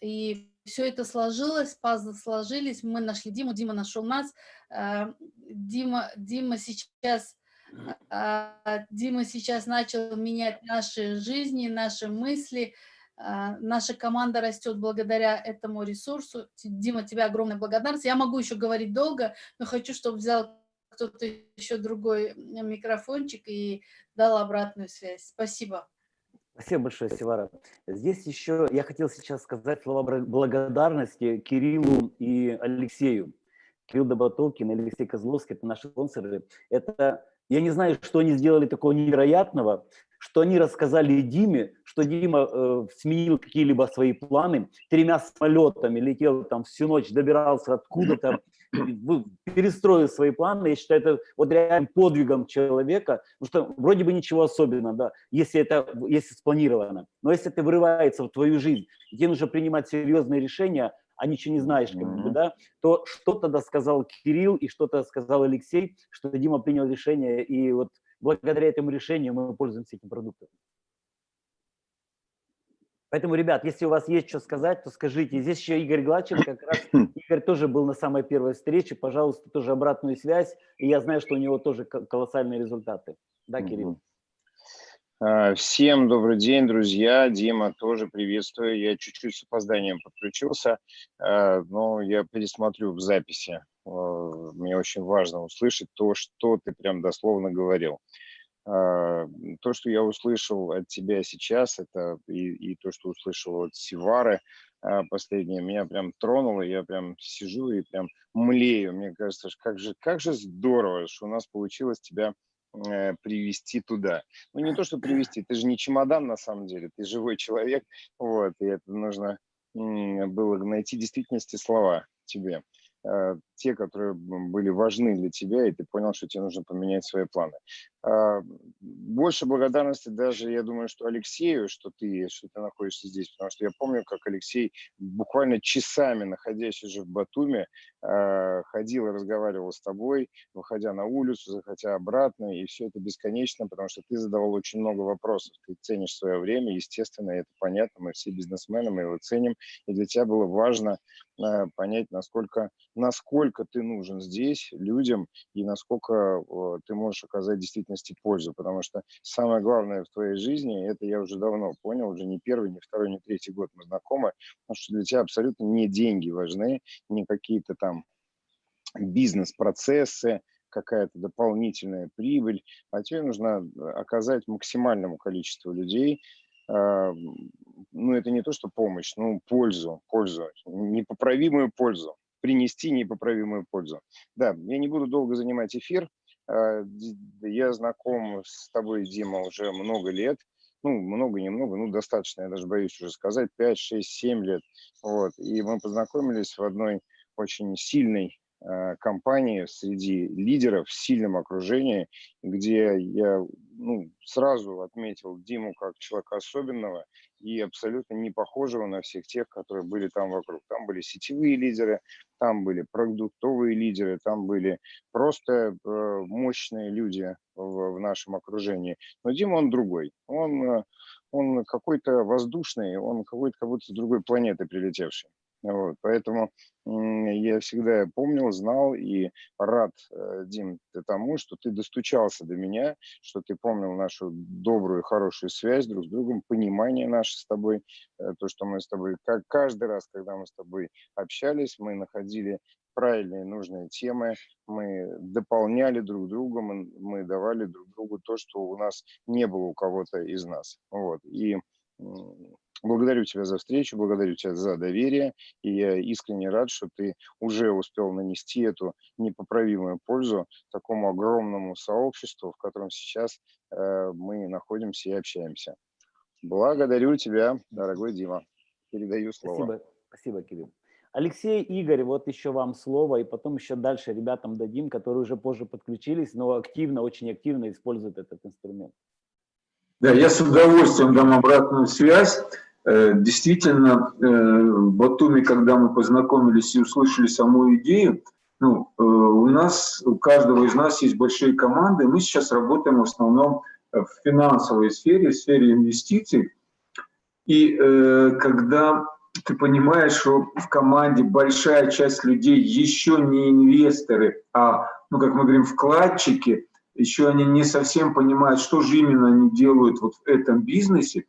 и все это сложилось, пазлы сложились, мы нашли Диму, Дима нашел нас, э, Дима, Дима сейчас Дима сейчас начал менять наши жизни, наши мысли. А, наша команда растет благодаря этому ресурсу. Дима, тебе огромная благодарность. Я могу еще говорить долго, но хочу, чтобы взял кто-то еще другой микрофончик и дал обратную связь. Спасибо. Спасибо большое, Севара. Здесь еще я хотел сейчас сказать слова благодарности Кириллу и Алексею. Кирилл Доботолкин и Алексей Козловский – это наши спонсоры. Это я не знаю, что они сделали такого невероятного, что они рассказали Диме, что Дима э, сменил какие-либо свои планы, тремя самолетами летел там всю ночь, добирался откуда-то, перестроил свои планы. Я считаю, это вот реально подвигом человека, потому что вроде бы ничего особенного, да, если это если спланировано. Но если это вырывается в твою жизнь, где нужно принимать серьезные решения, а ничего не знаешь, как бы, да, то что тогда сказал Кирилл и что-то сказал Алексей, что Дима принял решение, и вот благодаря этому решению мы пользуемся этим продуктом. Поэтому, ребят, если у вас есть что сказать, то скажите. Здесь еще Игорь Гладчин, как раз Игорь тоже был на самой первой встрече. Пожалуйста, тоже обратную связь. И я знаю, что у него тоже колоссальные результаты. Да, Кирилл? А, всем добрый день, друзья. Дима, тоже приветствую. Я чуть-чуть с опозданием подключился, а, но я пересмотрю в записи. А, мне очень важно услышать то, что ты прям дословно говорил. То, что я услышал от тебя сейчас, это и, и то, что услышал от Сивары последнее, меня прям тронуло. Я прям сижу и прям млею. Мне кажется, как же, как же здорово, что у нас получилось тебя привести туда. Ну, не то, что привести, ты же не чемодан на самом деле, ты живой человек, вот, и это нужно было найти в действительности слова тебе. Э, те, которые были важны для тебя, и ты понял, что тебе нужно поменять свои планы. А, больше благодарности даже, я думаю, что Алексею, что ты, что ты находишься здесь, потому что я помню, как Алексей буквально часами, находясь уже в Батуме, а, ходил и разговаривал с тобой, выходя на улицу, заходя обратно, и все это бесконечно, потому что ты задавал очень много вопросов, ты ценишь свое время, естественно, это понятно, мы все бизнесмены, мы его ценим, и для тебя было важно а, понять, насколько, насколько ты нужен здесь людям и насколько ты можешь оказать действительности пользу. Потому что самое главное в твоей жизни, это я уже давно понял, уже не первый, не второй, не третий год мы знакомы, потому что для тебя абсолютно не деньги важны, не какие-то там бизнес-процессы, какая-то дополнительная прибыль, а тебе нужно оказать максимальному количеству людей, а, ну, это не то, что помощь, ну, пользу, пользу, непоправимую пользу принести непоправимую пользу. Да, я не буду долго занимать эфир. А, я знаком с тобой, Дима, уже много лет. Ну, много, немного, ну, достаточно, я даже боюсь уже сказать, 5, 6, 7 лет. Вот. И мы познакомились в одной очень сильной Э, компании среди лидеров в сильном окружении, где я ну, сразу отметил Диму как человека особенного и абсолютно не похожего на всех тех, которые были там вокруг. Там были сетевые лидеры, там были продуктовые лидеры, там были просто э, мощные люди в, нашем окружении. Но Дима, он другой. Он, э, он какой-то воздушный, он какой-то как будто с другой планеты прилетевший. Вот, поэтому я всегда помнил, знал и рад, э, Дим, тому, что ты достучался до меня, что ты помнил нашу добрую, хорошую связь друг с другом, понимание наше с тобой, э, то, что мы с тобой, как каждый раз, когда мы с тобой общались, мы находили правильные, нужные темы, мы дополняли друг друга, мы, мы давали друг другу то, что у нас не было у кого-то из нас. Вот. И Благодарю тебя за встречу, благодарю тебя за доверие, и я искренне рад, что ты уже успел нанести эту непоправимую пользу такому огромному сообществу, в котором сейчас э, мы находимся и общаемся. Благодарю тебя, дорогой Дима. Передаю слово. Спасибо, спасибо Кирилл. Алексей, Игорь, вот еще вам слово, и потом еще дальше ребятам дадим, которые уже позже подключились, но активно, очень активно используют этот инструмент. Да, я с удовольствием дам обратную связь. Э, действительно, э, в Батуми, когда мы познакомились и услышали саму идею, ну, э, у нас, у каждого из нас есть большие команды, мы сейчас работаем в основном в финансовой сфере, в сфере инвестиций. И когда ты понимаешь, что в команде большая часть людей еще не инвесторы, а, ну, как мы говорим, вкладчики, еще они не совсем понимают, что же именно они делают вот в этом бизнесе.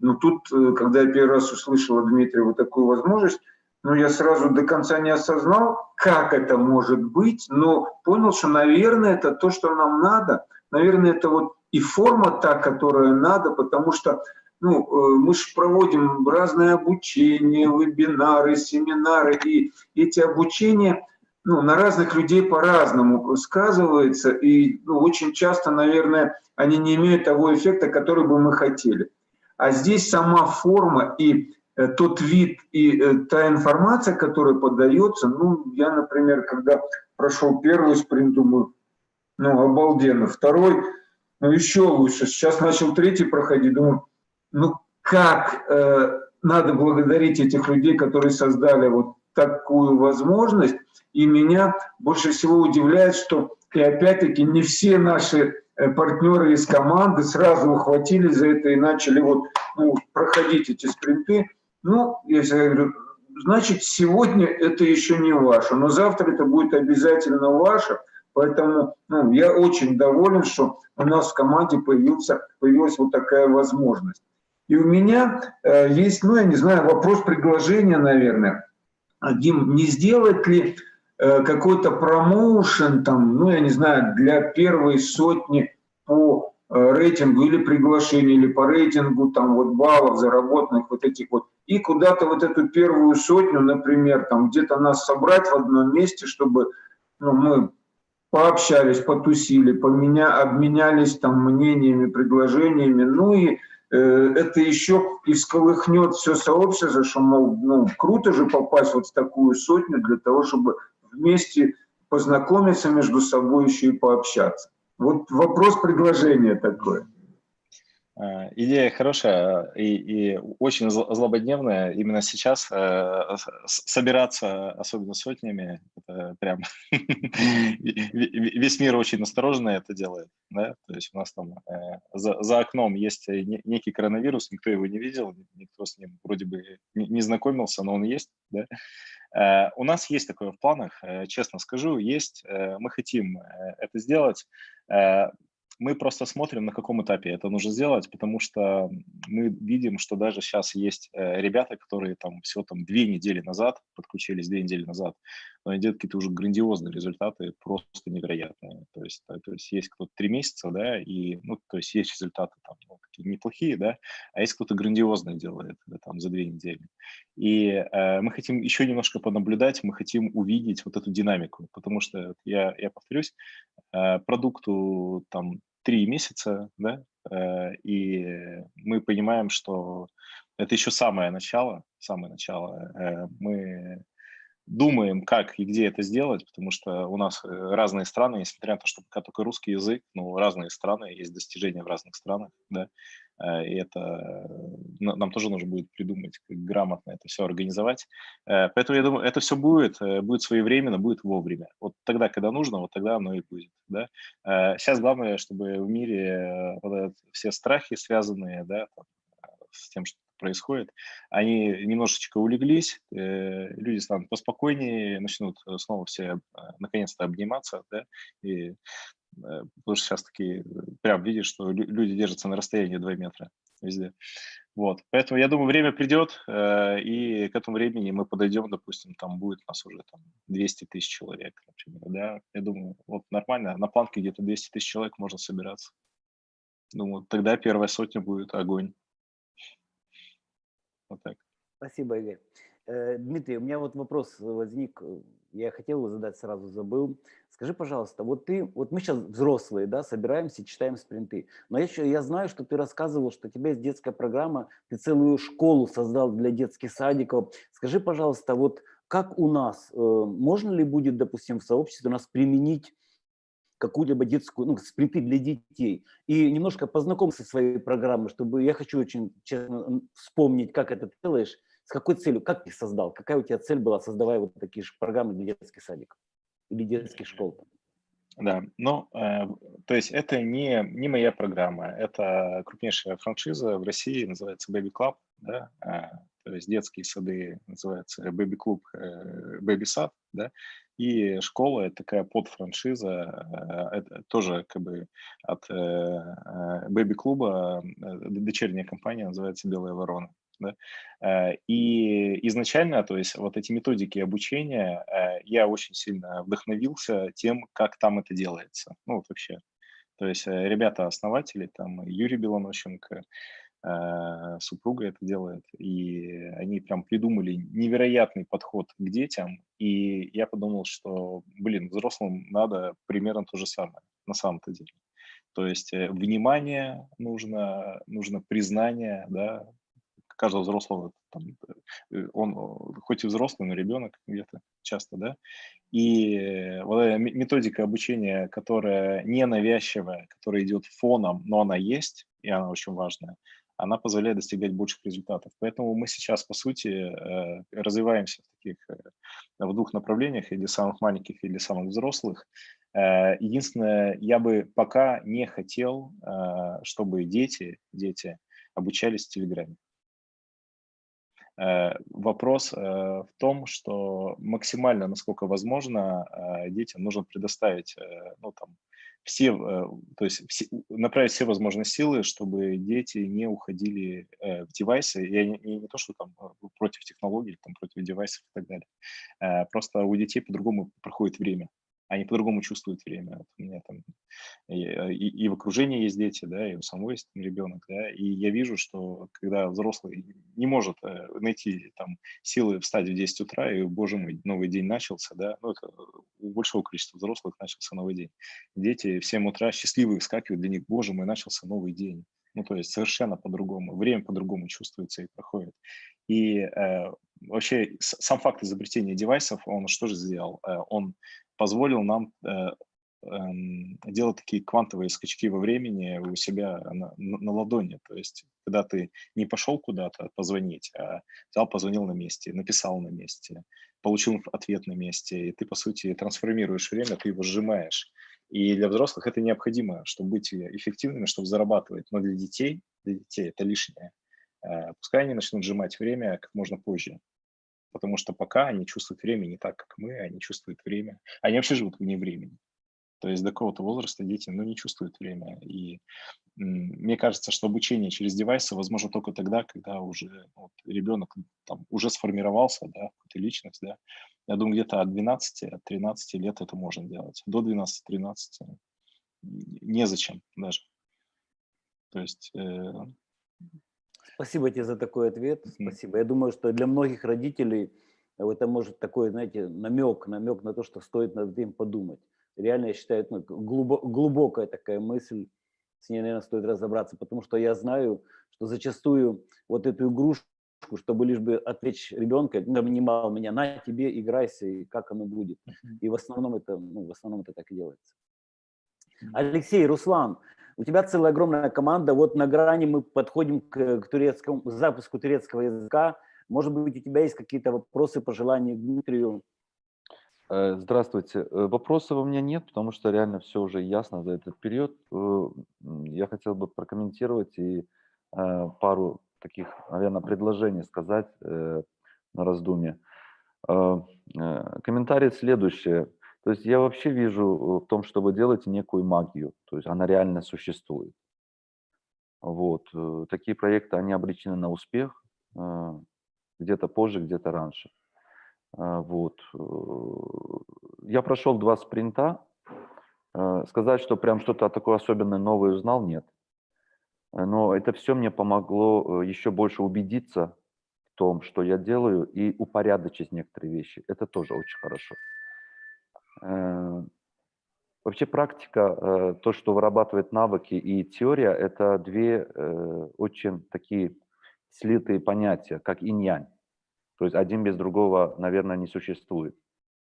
Но тут, э, когда я первый раз услышал от Дмитрия вот такую возможность, ну, я сразу до конца не осознал, как это может быть, но понял, что, наверное, это то, что нам надо. Наверное, это вот и форма та, которая надо, потому что ну, э, мы же проводим разное обучение, вебинары, семинары, и эти обучения ну, на разных людей по-разному сказываются, и ну, очень часто, наверное, они не имеют того эффекта, который бы мы хотели. А здесь сама форма и э, тот вид и э, та информация, которая подается, ну, я, например, когда прошел первый спринт, думаю, ну, обалденно. Второй, ну, еще лучше. Сейчас начал третий проходить, думаю, ну как э, надо благодарить этих людей, которые создали вот такую возможность. И меня больше всего удивляет, что и опять-таки не все наши э, партнеры из команды сразу ухватились за это и начали вот ну, проходить эти спринты. Ну, я говорю, значит, сегодня это еще не ваше, но завтра это будет обязательно ваше. Поэтому ну, я очень доволен, что у нас в команде появился, появилась вот такая возможность. И у меня э, есть, ну, я не знаю, вопрос предложения, наверное. Дим, не сделать ли какой-то промоушен, там, ну, я не знаю, для первой сотни по э, рейтингу или приглашению, или по рейтингу там вот баллов заработанных вот этих вот, и куда-то вот эту первую сотню, например, там где-то нас собрать в одном месте, чтобы ну, мы пообщались, потусили, поменя, обменялись там мнениями, предложениями, ну и Э, это еще и всколыхнет все сообщество, что, мол, ну, круто же попасть вот в такую сотню для того, чтобы вместе познакомиться между собой еще и пообщаться. Вот вопрос предложения такое. Э, идея хорошая и, и очень злободневная. Именно сейчас э, собираться, особенно сотнями, это прям весь мир очень осторожно это делает. Да? То есть у нас там э, за, за окном есть некий коронавирус, никто его не видел, никто с ним вроде бы не знакомился, но он есть. Да? Э, у нас есть такое в планах, э, честно скажу, есть. Э, мы хотим это сделать мы просто смотрим, на каком этапе это нужно сделать, потому что мы видим, что даже сейчас есть ребята, которые там всего там две недели назад подключились, две недели назад, но они делают какие-то уже грандиозные результаты, просто невероятные. То есть, то есть есть кто-то три месяца, да, и, ну, то есть есть результаты там ну, неплохие, да, а есть кто-то грандиозный делает да, там за две недели. И э, мы хотим еще немножко понаблюдать, мы хотим увидеть вот эту динамику, потому что, я, я повторюсь, э, продукту там три месяца, да, э, и мы понимаем, что это еще самое начало, самое начало. Э, мы думаем, как и где это сделать, потому что у нас э, разные страны, несмотря на то, что пока только русский язык, но разные страны, есть достижения в разных странах, да, и это нам тоже нужно будет придумать, как грамотно это все организовать. Поэтому я думаю, это все будет, будет своевременно, будет вовремя. Вот тогда, когда нужно, вот тогда оно и будет. Да? Сейчас главное, чтобы в мире вот все страхи, связанные да, там, с тем, что происходит, они немножечко улеглись, люди станут поспокойнее, начнут снова все наконец-то обниматься, да, и Э, потому что сейчас такие, прям видишь, что люди держатся на расстоянии 2 метра везде. Вот, поэтому я думаю, время придет, э, и к этому времени мы подойдем, допустим, там будет у нас уже там 200 тысяч человек, например, да, я думаю, вот нормально, на планке где-то 200 тысяч человек можно собираться. Думаю, тогда первая сотня будет огонь. Вот так. Спасибо, Игорь. Э, Дмитрий, у меня вот вопрос возник, я хотел его задать, сразу забыл. Скажи, пожалуйста, вот ты, вот мы сейчас взрослые, да, собираемся, читаем спринты, но я, еще, я знаю, что ты рассказывал, что у тебя есть детская программа, ты целую школу создал для детских садиков. Скажи, пожалуйста, вот как у нас, э, можно ли будет, допустим, в сообществе у нас применить какую-либо детскую, ну, спринты для детей. И немножко познакомься со своей программой, чтобы я хочу очень честно вспомнить, как это делаешь, с какой целью, как ты создал, какая у тебя цель была, создавая вот такие же программы для детских садиков или детских школ. Да, ну, э, то есть это не, не моя программа, это крупнейшая франшиза в России, называется Baby Club, да, э, то есть детские сады называются Baby Club, э, Baby Сад, да, и школа это такая подфраншиза, э, это тоже как бы от э, э, э, дочерняя компания называется Белая Ворона. Да? И изначально, то есть вот эти методики обучения, я очень сильно вдохновился тем, как там это делается. Ну вот вообще. То есть ребята-основатели, там Юрий Белонощенко, супруга это делает, и они прям придумали невероятный подход к детям, и я подумал, что, блин, взрослым надо примерно то же самое, на самом-то деле. То есть внимание нужно, нужно признание, да, каждого взрослого, там, э, он хоть и взрослый, но ребенок где-то часто, да, и вот эта методика обучения, которая не навязчивая, которая идет фоном, но она есть, и она очень важная, она позволяет достигать больших результатов. Поэтому мы сейчас, по сути, э, развиваемся в таких, э, в двух направлениях, и для самых маленьких, и для самых взрослых. Единственное, я бы пока не хотел, чтобы дети, дети обучались в Телеграме. Э, вопрос э, в том, что максимально, насколько возможно, э, детям нужно предоставить, ну, там, все, то есть все, направить все возможные силы, чтобы дети не уходили в девайсы. Я не, не, то, что там против технологий, там, против девайсов и так далее. Просто у детей по-другому проходит время они по-другому чувствуют время. Вот у меня там и, э, и, и в окружении есть дети, да, и у самого есть там ребенок, да, и я вижу, что когда взрослый не может э, найти там силы встать в 10 утра, и, боже мой, новый день начался, да, ну, это у большого количества взрослых начался новый день. Дети в 7 утра счастливые вскакивают, для них, боже мой, начался новый день. Ну, то есть совершенно по-другому, время по-другому чувствуется и проходит. И э, вообще сам факт изобретения девайсов, он что же сделал? Э, он позволил нам э, эм, делать такие квантовые скачки во времени у себя на, на ладони. То есть, когда ты не пошел куда-то позвонить, а взял, позвонил на месте, написал на месте, получил ответ на месте, и ты, по сути, трансформируешь время, ты его сжимаешь. И для взрослых это необходимо, чтобы быть эффективными, чтобы зарабатывать. Но для детей, для детей это лишнее. Э, пускай они начнут сжимать время как можно позже потому что пока они чувствуют время не так, как мы, они чувствуют время. Они вообще живут вне времени. То есть до какого-то возраста дети ну, не чувствуют время. И мне кажется, что обучение через девайсы возможно только тогда, когда уже ну, вот, ребенок там, уже сформировался, да, какая-то личность. Да. Я думаю, где-то от 12, от 13 лет это можно делать. До 12-13 незачем даже. То есть э, Спасибо тебе за такой ответ. Спасибо. Я думаю, что для многих родителей это может такой, знаете, намек, намек на то, что стоит над этим подумать. Реально, я считаю, ну, глубокая такая мысль, с ней, наверное, стоит разобраться, потому что я знаю, что зачастую вот эту игрушку, чтобы лишь бы отвлечь ребенка, нанимал меня, на тебе, играйся, и как оно будет. И в основном это, ну, в основном это так и делается. Алексей, Руслан, у тебя целая огромная команда, вот на грани мы подходим к, к турецкому, к запуску турецкого языка. Может быть, у тебя есть какие-то вопросы, пожелания к Дмитрию? Э, здравствуйте. Э, вопросов у меня нет, потому что реально все уже ясно за этот период. Э, я хотел бы прокомментировать и пару таких, наверное, предложений сказать на раздумье. Комментарий следующий. То есть я вообще вижу э, в том, что вы делаете некую магию, то есть она реально существует. Вот. Э, такие проекты, они обречены на успех, э, где-то позже, где-то раньше. Вот. Я прошел два спринта. Сказать, что прям что-то такое особенное новое узнал, нет. Но это все мне помогло еще больше убедиться в том, что я делаю, и упорядочить некоторые вещи. Это тоже очень хорошо. Э, вообще практика, э, то, что вырабатывает навыки и теория, это две э, очень такие слитые понятия, как инь-янь. То есть один без другого, наверное, не существует.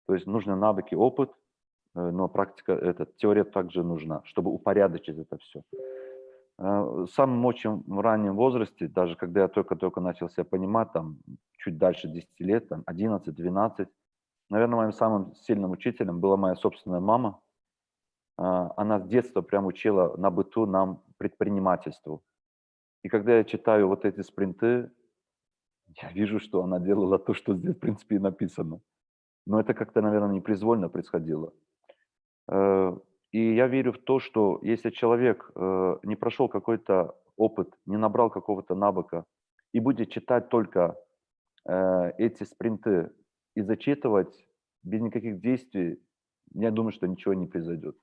То есть нужны навыки, опыт но практика, это, теория также нужна, чтобы упорядочить это все. В самом очень раннем возрасте, даже когда я только-только начал себя понимать, там, чуть дальше 10 лет, там, 11-12, наверное, моим самым сильным учителем была моя собственная мама. Она с детства прям учила на быту нам предпринимательству. И когда я читаю вот эти спринты, я вижу, что она делала то, что здесь, в принципе, и написано. Но это как-то, наверное, непроизвольно происходило. Э, и я верю в то, что если человек э, не прошел какой-то опыт, не набрал какого-то навыка и будет читать только э, эти спринты и зачитывать без никаких действий, я думаю, что ничего не произойдет.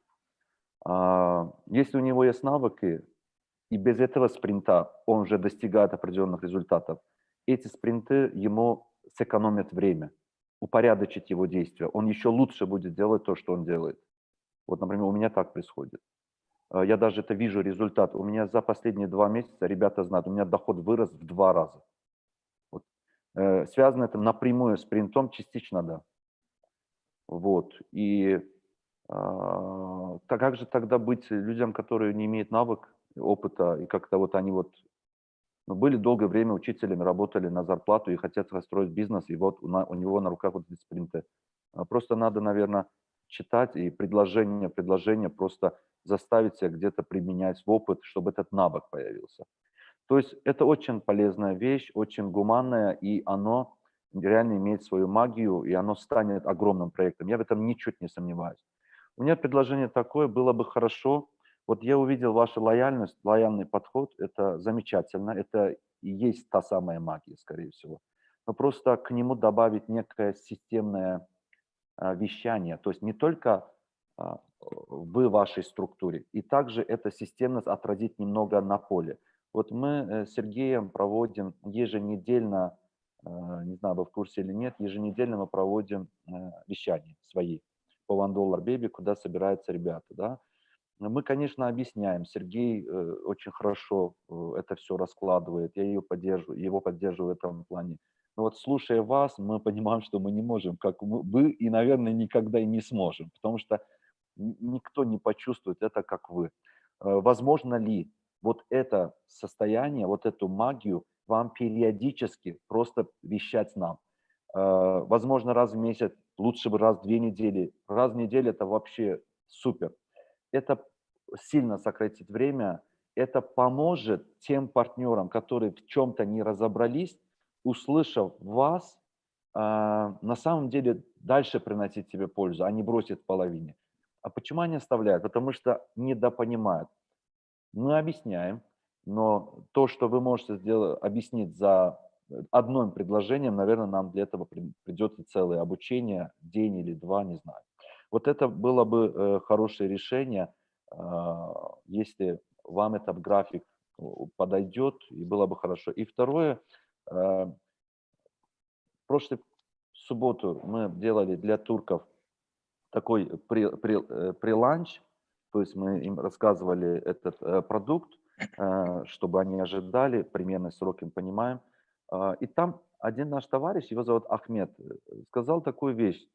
А если у него есть навыки, и без этого спринта он уже достигает определенных результатов, эти спринты ему сэкономят время, упорядочить его действия. Он еще лучше будет делать то, что он делает. Вот, например, у меня так происходит. Э, я даже это вижу результат. У меня за последние два месяца, ребята знают, у меня доход вырос в два раза. Э, связано это напрямую с принтом, частично да. Вот. И а, как же тогда быть людям, которые не имеют навык, опыта, и как-то вот они вот ну, были долгое время учителями, работали на зарплату и хотят построить бизнес, и вот у, на, у него на руках вот эти спринты. А просто надо, наверное, читать и предложение, предложение просто заставить себя где-то применять в опыт, чтобы этот навык появился. То есть это очень полезная вещь, очень гуманная, и оно реально имеет свою магию, и оно станет огромным проектом. Я в этом ничуть не сомневаюсь. У меня предложение такое, было бы хорошо, вот я увидел вашу лояльность, лояльный подход, это замечательно, это и есть та самая магия, скорее всего. Но просто к нему добавить некое системное а, вещание, то есть не только а, в вашей структуре, и также эта системность отразить немного на поле. Вот мы э, с Сергеем проводим еженедельно, а, не знаю, вы в курсе или нет, еженедельно мы проводим э, вещания свои по One Dollar Baby, куда собираются ребята, да, мы, конечно, объясняем. Сергей э, очень хорошо э, это все раскладывает. Я ее поддерживаю, его поддерживаю в этом плане. Но вот слушая вас, мы понимаем, что мы не можем, как вы, и, наверное, никогда и не сможем, потому что никто не почувствует это, как вы. Э, возможно ли вот это состояние, вот эту магию вам периодически просто вещать нам? Возможно, раз в месяц, лучше бы раз в две недели. Раз в неделю – это вообще супер это сильно сократит время, это поможет тем партнерам, которые в чем-то не разобрались, услышав вас, а, на самом деле дальше приносить себе пользу, а не бросить в половине. А почему они оставляют? Потому что недопонимают. Мы объясняем, но то, что вы можете сделать, объяснить за одним предложением, наверное, нам для этого придется целое обучение, день или два, не знаю. Вот это было бы э, хорошее решение, а, если вам этот график подойдет, и было бы хорошо. И второе, а, прошлую субботу мы делали для турков такой приланч, при, при то есть мы им рассказывали этот э, продукт, э, чтобы они ожидали, примерно сроки понимаем. И там один наш товарищ, его зовут Ахмед, сказал такую вещь.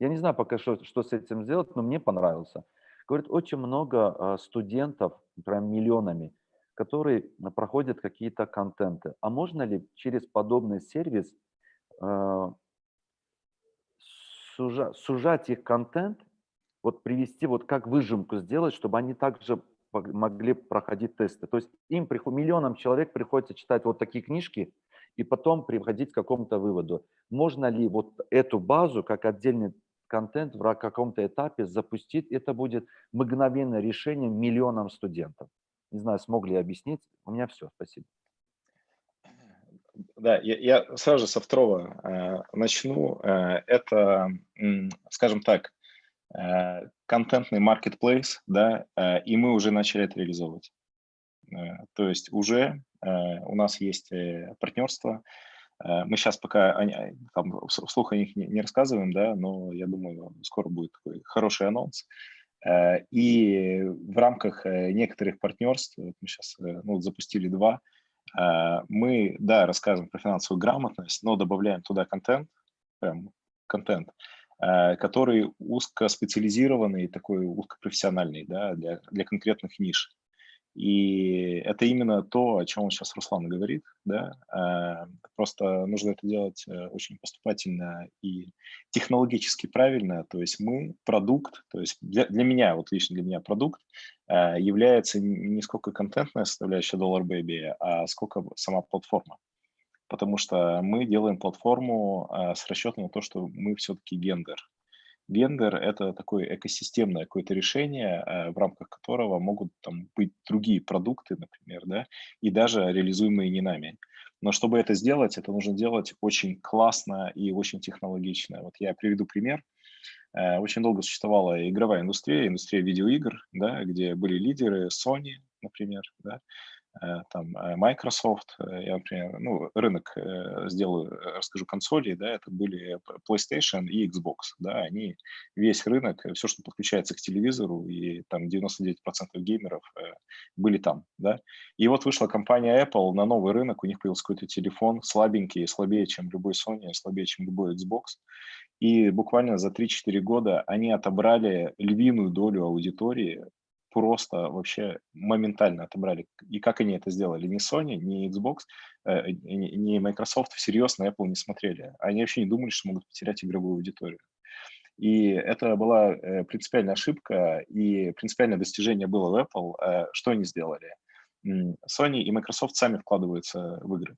Я не знаю пока, что, что с этим сделать, но мне понравился. Говорит, очень много а, студентов, прям миллионами, которые проходят какие-то контенты. А можно ли через подобный сервис а, сужать их контент, вот привести, вот как выжимку сделать, чтобы они также могли проходить тесты. То есть им, миллионам человек приходится читать вот такие книжки, и потом приходить к какому-то выводу. Можно ли вот эту базу, как отдельный контент в каком-то этапе запустить, это будет мгновенное решение миллионам студентов. Не знаю, смог ли я объяснить. У меня все, спасибо. Да, я, я сразу со второго э, начну. Э, это, скажем так, контентный marketplace, да, э, и мы уже начали это реализовывать. Э, то есть уже э, у нас есть э, партнерство, Э, мы сейчас пока там, вслух о них не, рассказываем, да, но я думаю, скоро будет такой хороший анонс. Э, и в рамках э, некоторых партнерств, мы сейчас ну, запустили два, мы, да, рассказываем про финансовую грамотность, но добавляем туда контент, прям контент, который узкоспециализированный, такой узкопрофессиональный да, для, для конкретных ниш. И это именно то, о чем сейчас Руслан говорит, да, э, просто нужно это делать э, очень поступательно и технологически правильно, то есть мы продукт, то есть для, для меня, вот лично для меня продукт э, является не сколько контентная составляющая Dollar Baby, а сколько сама платформа, потому что мы делаем платформу с расчетом на то, что мы все-таки гендер, Вендор – это такое экосистемное какое-то решение, э, в рамках которого могут там быть другие продукты, например, да, и даже реализуемые не нами. Но чтобы это сделать, это нужно делать очень классно и очень технологично. Вот я приведу пример. Э, очень долго существовала игровая индустрия, индустрия видеоигр, да, где были лидеры Sony, например, да, там э, Microsoft, э, я, например, ну, рынок сделаю, расскажу консолей, да, это были PlayStation и Xbox, да, они весь рынок, все, что подключается к телевизору, и там 99% геймеров были там, да, и вот вышла компания Apple на новый рынок, у них появился какой-то телефон слабенький, слабее, чем любой Sony, слабее, чем любой Xbox, и буквально за 3-4 года они отобрали львиную долю аудитории просто вообще моментально отобрали. И как они это сделали? Ни Sony, ни Xbox, э, ни Microsoft всерьез на Apple не смотрели. Они вообще не думали, что могут потерять игровую аудиторию. И это была э, принципиальная ошибка, и принципиальное достижение было в Apple. Э, что они сделали? Sony и Microsoft сами вкладываются в игры.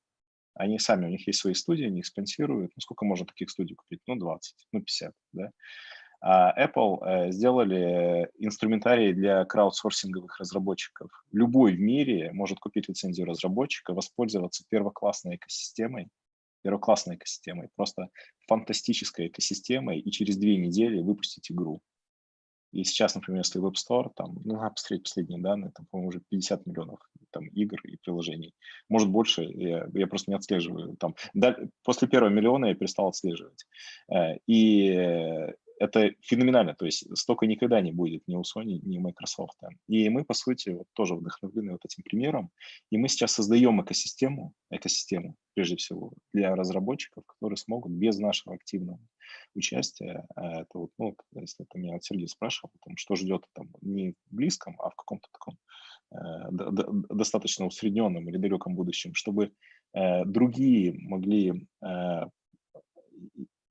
Они сами, у них есть свои студии, они их спонсируют. Ну, сколько можно таких студий купить? Ну, 20, ну, 50, да. А Apple э, сделали инструментарий для краудсорсинговых разработчиков. Любой в мире может купить лицензию разработчика, воспользоваться первоклассной экосистемой, первоклассной экосистемой, просто фантастической экосистемой, и через две недели выпустить игру. И сейчас, например, если в App Store, там, ну, надо посмотреть последние данные, там, по-моему, уже 50 миллионов там, игр и приложений. Может, больше, я, я просто не отслеживаю. Там, да, после первого миллиона я перестал отслеживать. Э, и это феноменально, то есть столько никогда не будет ни у Sony, ни у Microsoft. И мы, по сути, вот тоже вдохновлены вот этим примером, и мы сейчас создаем экосистему, экосистему, прежде всего, для разработчиков, которые смогут без нашего активного участия, а это вот, ну, если это меня Сергей спрашивал, там, что ждет там не в близком, а в каком-то таком э, достаточно усредненном или далеком будущем, чтобы э, другие могли э,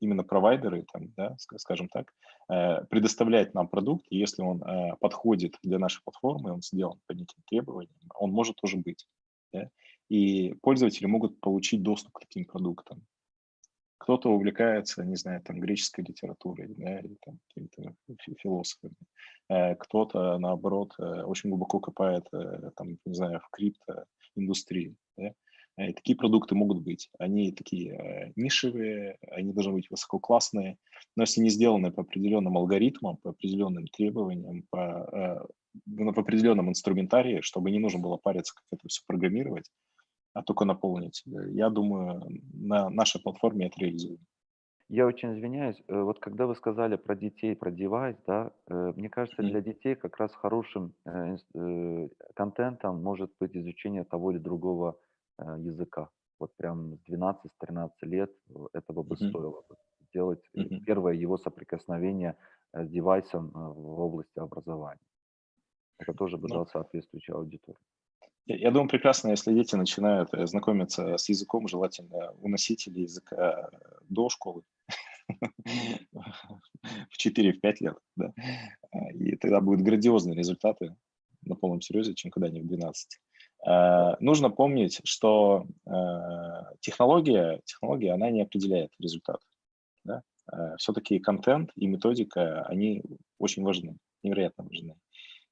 именно провайдеры, там, да, скажем так, э, предоставляет нам продукт, если он э, подходит для нашей платформы, он сделан по неким требованиям, он может тоже быть. Да? И пользователи могут получить доступ к таким продуктам. Кто-то увлекается, не знаю, там, греческой литературой, да, или там какими-то философами. Э, кто-то, наоборот, очень глубоко копает, там, не знаю, в криптоиндустрии. Да? И такие продукты могут быть. Они такие э, нишевые, они должны быть высококлассные, но если не сделаны по определенным алгоритмам, по определенным требованиям, по, э, по определенном инструментарии, чтобы не нужно было париться, как это все программировать, а только наполнить. Э, я думаю, на нашей платформе это реализуем. Я очень извиняюсь. Вот когда вы сказали про детей, про девайс, да, мне кажется, для детей как раз хорошим контентом может быть изучение того или другого Э, языка. Вот прям с 12-13 лет э, этого бы mm-hmm. стоило бы сделать mm-hmm. первое его соприкосновение с девайсом в области образования. Это тоже бы ну, дал соответствующую аудиторию. Я, я думаю, прекрасно, если дети начинают знакомиться с языком, желательно у носителей языка до школы, в 4-5 лет, да. И тогда будут грандиозные результаты на полном серьезе, чем когда они в 12. Э, нужно помнить, что э, технология, технология, она не определяет результат. Да? Э, Все-таки контент и методика, они очень важны, невероятно важны.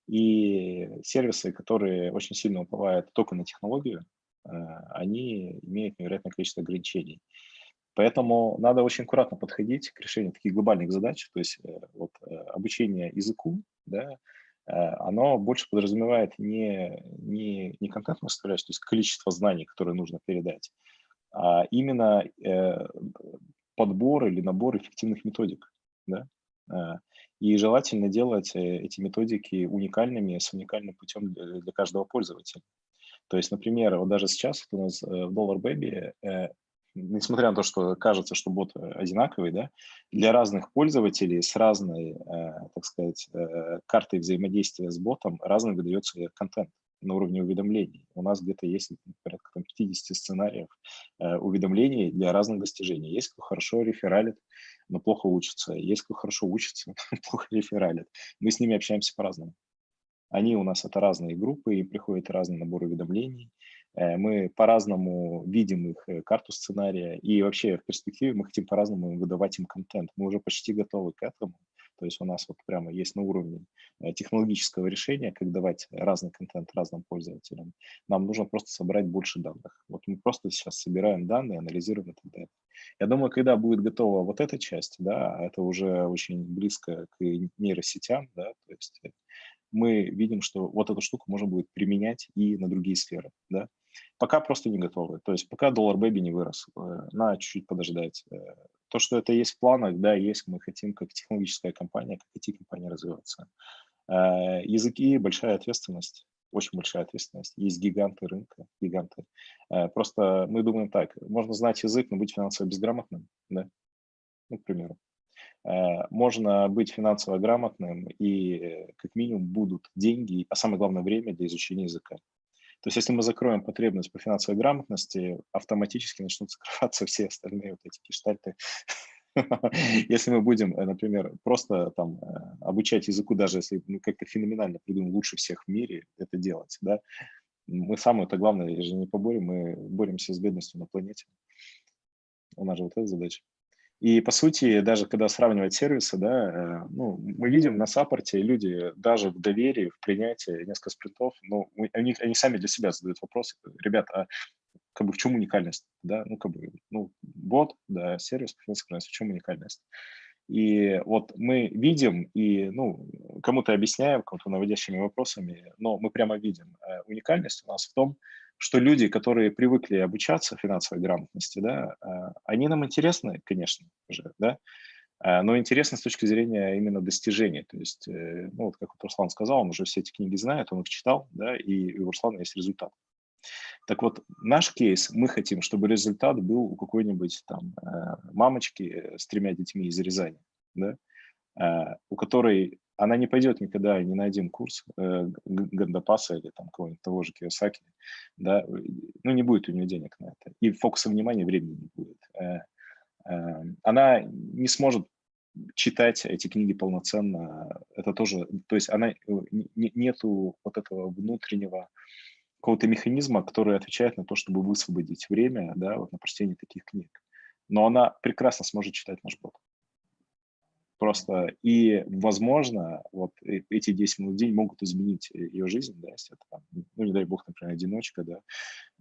И сервисы, которые очень сильно уповают только на технологию, они имеют невероятное количество ограничений. Поэтому надо очень аккуратно подходить к решению таких глобальных задач, то есть вот, обучение языку, да, оно больше подразумевает не, не, не контентную составляющую, то есть количество знаний, которые нужно передать, а именно э, подбор или набор эффективных методик. Да? Э, и желательно делать эти методики уникальными, с уникальным путем для каждого пользователя. То есть, например, вот даже сейчас вот у нас в Dollar Baby несмотря на то, что кажется, что бот одинаковый, да, для разных пользователей с разной, так сказать, картой взаимодействия с ботом разный выдается контент на уровне уведомлений. У нас где-то есть порядка там, 50 сценариев э, уведомлений для разных достижений. Есть кто хорошо рефералит, но плохо учится. Есть кто хорошо учится, плохо рефералит. Мы с ними общаемся по-разному. Они у нас это разные группы, и приходит разный набор уведомлений. Э, мы по-разному видим их э, карту сценария, и вообще в перспективе мы хотим по-разному выдавать им контент. Мы уже почти готовы к этому. То есть у нас вот прямо есть на уровне э, технологического решения, как давать разный контент разным пользователям. Нам нужно просто собрать больше данных. Вот мы просто сейчас собираем данные, анализируем и так далее. Я думаю, когда будет готова вот эта часть, да, это уже очень близко к нейросетям, да, то есть мы видим, что вот эту штуку можно будет применять и на другие сферы, да. Пока просто не готовы. То есть пока доллар бэби не вырос, э, надо чуть-чуть подождать. То, что это есть в планах, да, есть, мы хотим как технологическая компания, как IT-компания развиваться. Э, языки – большая ответственность, очень большая ответственность. Есть гиганты рынка, гиганты. Э, просто мы думаем так, можно знать язык, но быть финансово безграмотным, да, ну, к примеру. Э, можно быть финансово грамотным, и как минимум будут деньги, а самое главное время для изучения языка. То есть если мы закроем потребность по финансовой грамотности, автоматически начнут закрываться все остальные вот эти гештальты. Если мы будем, э, например, просто там э, обучать языку, даже если мы как-то феноменально придумаем лучше всех в мире это делать, да, мы самое это главное же не поборем, мы боремся с бедностью на планете. У нас же вот эта задача. И по сути, даже когда сравнивать сервисы, да, э, ну, мы видим на саппорте люди даже в доверии, в принятии несколько спринтов, ну, они, они сами для себя задают вопрос, ребят, а как бы в чем уникальность, да, ну, как бы, ну, бот, да, сервис, в чем уникальность? И вот мы видим и, ну, кому-то объясняем, кому-то наводящими вопросами, но мы прямо видим, э, уникальность у нас в том, что люди, которые привыкли обучаться финансовой грамотности, да, а, они нам интересны, конечно же, да, а, но интересны с точки зрения именно достижения. То есть, э, ну, вот как вот Руслан сказал, он уже все эти книги знает, он их читал, да, и у Руслана есть результат. Так вот, наш кейс, мы хотим, чтобы результат был у какой-нибудь там э, мамочки с тремя детьми из Рязани, да, у которой она не пойдет никогда ни на один курс э, Гандапаса или там кого-нибудь того же Киосаки, да, ну не будет у нее денег на это, и фокуса внимания времени не будет. Э, э, она не сможет читать эти книги полноценно, это тоже, то есть она, э, не, нету вот этого внутреннего какого-то механизма, который отвечает на то, чтобы высвободить время, да, вот на прочтение таких книг. Но она прекрасно сможет читать наш бот. Просто и, возможно, вот э, эти 10 минут в день могут изменить э, ее жизнь, да, если это, там, ну, не дай бог, например, одиночка, да,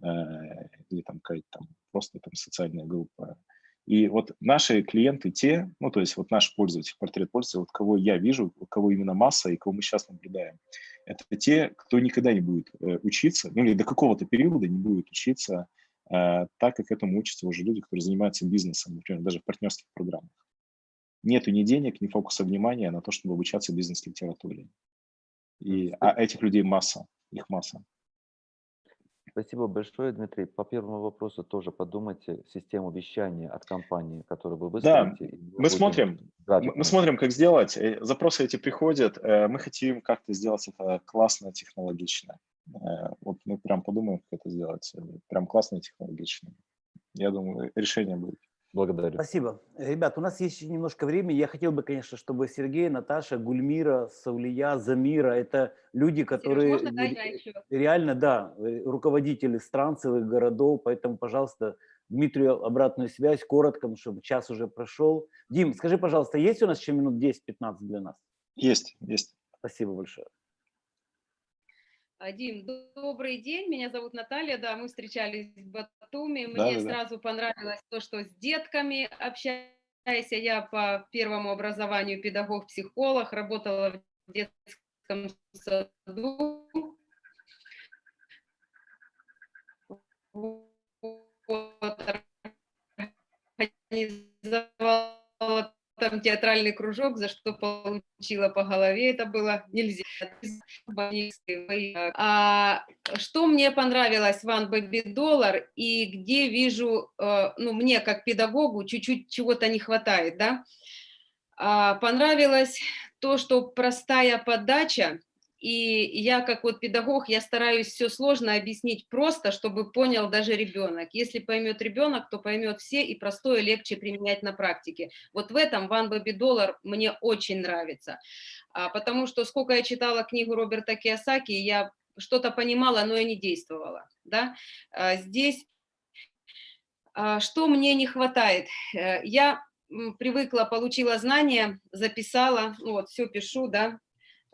э, или там какая-то там просто там социальная группа. И вот наши клиенты те, ну, то есть вот наш пользователь, портрет пользователя, вот кого я вижу, у кого именно масса и кого мы сейчас наблюдаем, это те, кто никогда не будет учиться, ну, или до какого-то периода не будет учиться так, как этому учатся уже люди, которые занимаются бизнесом, например, даже в партнерских программах нету ни денег, ни фокуса внимания на то, чтобы обучаться бизнес-литературе. И, а этих людей масса, их масса. Спасибо большое, Дмитрий. По первому вопросу тоже подумайте систему вещания от компании, которую вы выстроите. Да, мы смотрим, мы смотрим, как сделать. Э, запросы эти приходят. Э, мы хотим как-то сделать это классно, технологично. Э, вот мы прям подумаем, как это сделать. Прям классно и технологично. Я думаю, решение будет. Благодарю. Спасибо. Ребят, у нас есть еще немножко времени. Я хотел бы, конечно, чтобы Сергей, Наташа, Гульмира, Саулия, Замира, это люди, которые Сереж, можно, да, реально, да, э, руководители стран, целых городов, поэтому, пожалуйста, Дмитрию обратную связь, коротко, чтобы час уже прошел. Дим, скажи, пожалуйста, есть у нас еще минут 10-15 для нас? Есть, есть. Спасибо большое. Дим, добрый день, меня зовут Наталья, да, мы встречались в Батуми, мне да, сразу да. понравилось то, что с детками общаюсь, я по первому образованию педагог-психолог, работала в детском саду, вот, организовала там театральный кружок, за что получила по голове, это было нельзя. А, что мне понравилось в One Baby Dollar и где вижу, э, ну, мне как педагогу чуть-чуть чего-то не хватает, да? А, понравилось то, что простая подача, и я как вот педагог, я стараюсь все сложно объяснить просто, чтобы понял даже ребенок. Если поймет ребенок, то поймет все, и простое легче применять на практике. Вот в этом One Baby Dollar мне очень нравится, а, потому что сколько я читала книгу Роберта Киосаки, я что-то понимала, но я не действовала. Да? А, здесь а, что мне не хватает? Э, я привыкла, получила знания, записала, ну вот, все пишу, да,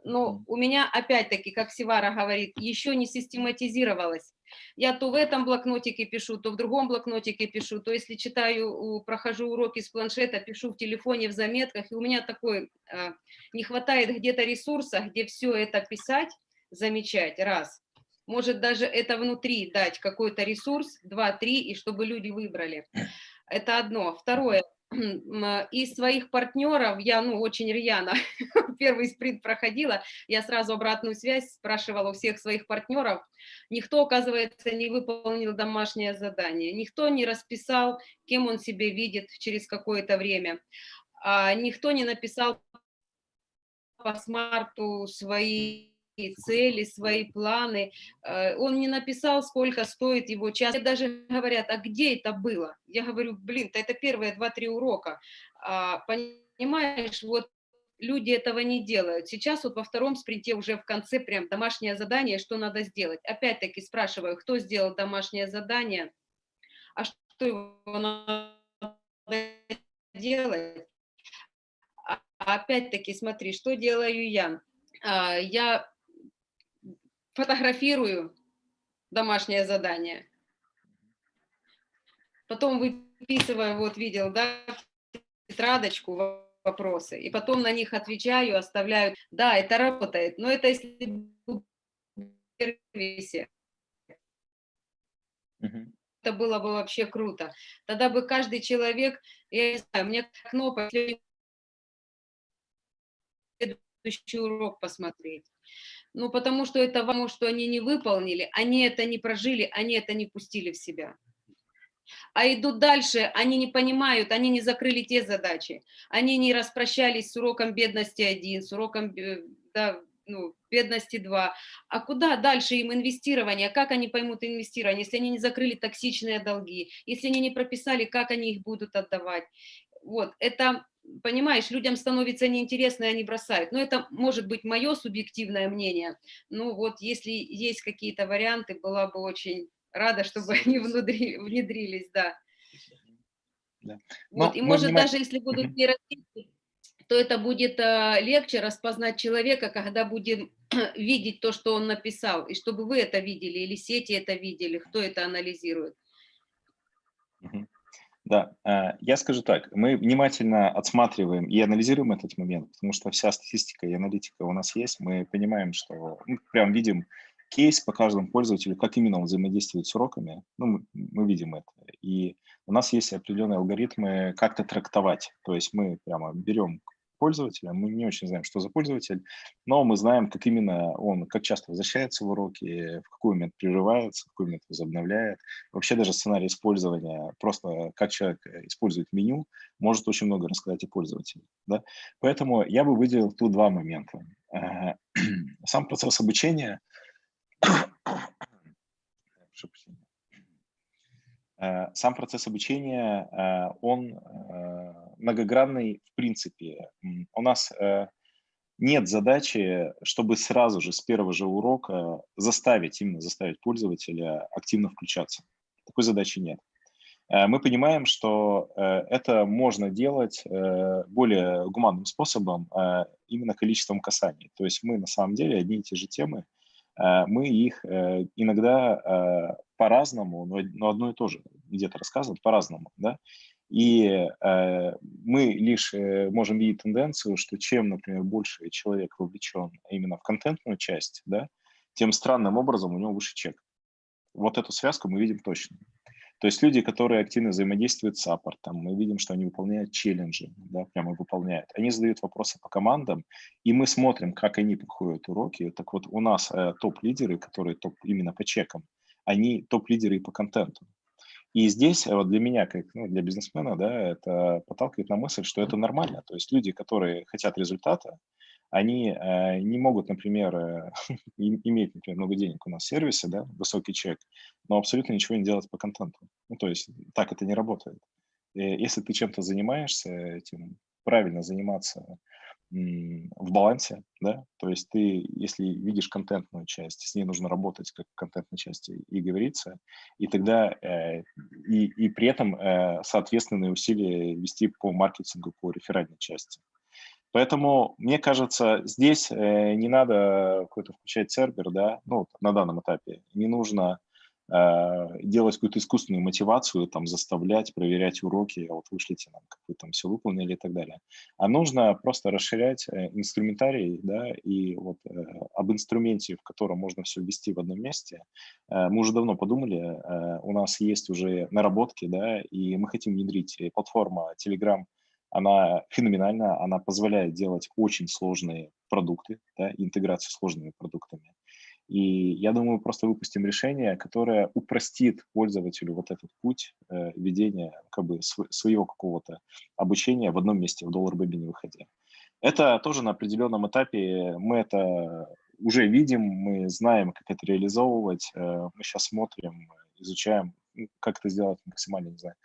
но у меня, опять-таки, как Сивара говорит, еще не систематизировалось. Я то в этом блокнотике пишу, то в другом блокнотике пишу, то если читаю, прохожу уроки с планшета, пишу в телефоне, в заметках, и у меня такой, а, не хватает где-то ресурса, где все это писать, замечать, раз. Может даже это внутри дать какой-то ресурс, два, три, и чтобы люди выбрали. Это одно. Второе, из своих партнеров я ну, очень рьяно первый спринт проходила, я сразу обратную связь спрашивала у всех своих партнеров. Никто, оказывается, не выполнил домашнее задание, никто не расписал, кем он себя видит через какое-то время, а никто не написал по смарту свои цели, свои планы. Э, он не написал, сколько стоит его час. Мне даже говорят, а где это было? Я говорю, блин, это первые два-три урока. А, понимаешь, вот люди этого не делают. Сейчас вот во втором спринте уже в конце прям домашнее задание, что надо сделать. Опять-таки спрашиваю, кто сделал домашнее задание, а что его надо делать? А опять-таки смотри, что делаю я. А, я фотографирую домашнее задание, потом выписываю, вот видел, да, тетрадочку, вопросы, и потом на них отвечаю, оставляю. Да, это работает, но это если сервисе. Это было бы вообще круто. Тогда бы каждый человек, я не знаю, мне кнопка следующий урок посмотреть. Ну, потому что это потому, что они не выполнили, они это не прожили, они это не пустили в себя. А идут дальше, они не понимают, они не закрыли те задачи. Они не распрощались с уроком бедности 1, с уроком да, ну, бедности 2. А куда дальше им инвестирование? Как они поймут инвестирование, если они не закрыли токсичные долги, если они не прописали, как они их будут отдавать? Вот, это понимаешь, людям становится неинтересно, и они бросают. Но это может быть мое субъективное мнение. Ну вот, если есть какие-то варианты, была бы очень рада, чтобы они внутри, внедрились, да. да. Вот, и может даже если будут нейросети, то это будет э, легче распознать человека, когда будем видеть то, что он написал, и чтобы вы это видели, или сети это видели, кто это анализирует. Да, э, я скажу так, мы внимательно отсматриваем и анализируем этот момент, потому что вся статистика и аналитика у нас есть, мы понимаем, что мы прям видим кейс по каждому пользователю, как именно он взаимодействует с уроками, ну, мы, мы видим это. И у нас есть определенные алгоритмы, как-то трактовать, то есть мы прямо берем пользователя. Мы не очень знаем, что за пользователь, но мы знаем, как именно он, как часто возвращается в уроки, в какой момент прерывается, в какой момент возобновляет. Вообще даже сценарий использования, просто как человек использует меню, может очень много рассказать о пользователе. Да? Поэтому я бы выделил тут два момента. Э, сам процесс обучения сам процесс обучения, э, он э, многогранный в принципе. У нас нет задачи, чтобы сразу же с первого же урока заставить, именно заставить пользователя активно включаться. Такой задачи нет. Мы понимаем, что это можно делать более гуманным способом, именно количеством касаний. То есть мы на самом деле одни и те же темы Э, мы их э, иногда э, по-разному, но одно и то же где-то рассказываем по-разному, да, и мы лишь можем видеть тенденцию, что чем, например, больше человек вовлечен именно в контентную часть, да, тем странным образом у него выше чек. Вот эту связку мы видим точно. То есть люди, которые активно взаимодействуют с саппортом, мы видим, что они выполняют челленджи, да, прямо выполняют. Они задают вопросы по командам, и мы смотрим, как они проходят уроки. Так вот, у нас э, топ-лидеры, которые топ именно по чекам, они топ-лидеры и по контенту. И здесь э, вот для меня, как ну, для бизнесмена, да, это подталкивает на мысль, что это нормально. То есть люди, которые хотят результата, они э, не могут, например, э, иметь, например, много денег у нас в сервисе, да, высокий чек, но абсолютно ничего не делать по контенту. Ну, то есть так это не работает. И если ты чем-то занимаешься, этим правильно заниматься в балансе, да, то есть ты, если видишь контентную часть, с ней нужно работать как контентной части и говорится, и тогда э, и, и при этом э, соответственные усилия вести по маркетингу, по реферальной части. Поэтому, мне кажется, здесь э, не надо какой-то включать сервер, да, ну, на данном этапе. Не нужно э, делать какую-то искусственную мотивацию, там, заставлять, проверять уроки, а вот вышлите нам, как вы там все выполнили и так далее. А нужно просто расширять э, инструментарий, да, и вот э, об инструменте, в котором можно все ввести в одном месте. Мы уже давно подумали, у нас есть уже наработки, да, и мы хотим внедрить платформа Telegram – она феноменальна, она позволяет делать очень сложные продукты, да, интеграцию сложными продуктами. И я думаю, просто выпустим решение, которое упростит пользователю вот этот путь э, ведения как бы св своего какого-то обучения в одном месте, в доллар-бэби не выходя. Это тоже на определенном этапе, мы это уже видим, мы знаем, как это реализовывать, э, мы сейчас смотрим, изучаем, ну, как это сделать максимально, не знаю,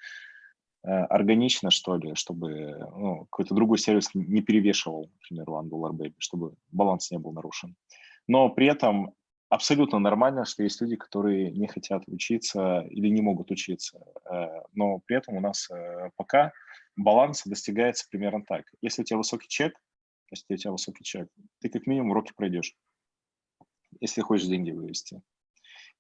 органично, что ли, чтобы ну, какой-то другой сервис не перевешивал, например, One Dollar Baby, чтобы баланс не был нарушен. Но при этом абсолютно нормально, что есть люди, которые не хотят учиться или не могут учиться. Э, но при этом у нас э, пока баланс достигается примерно так. Если у тебя высокий чек, если у тебя высокий чек, ты как минимум уроки пройдешь, если хочешь деньги вывести.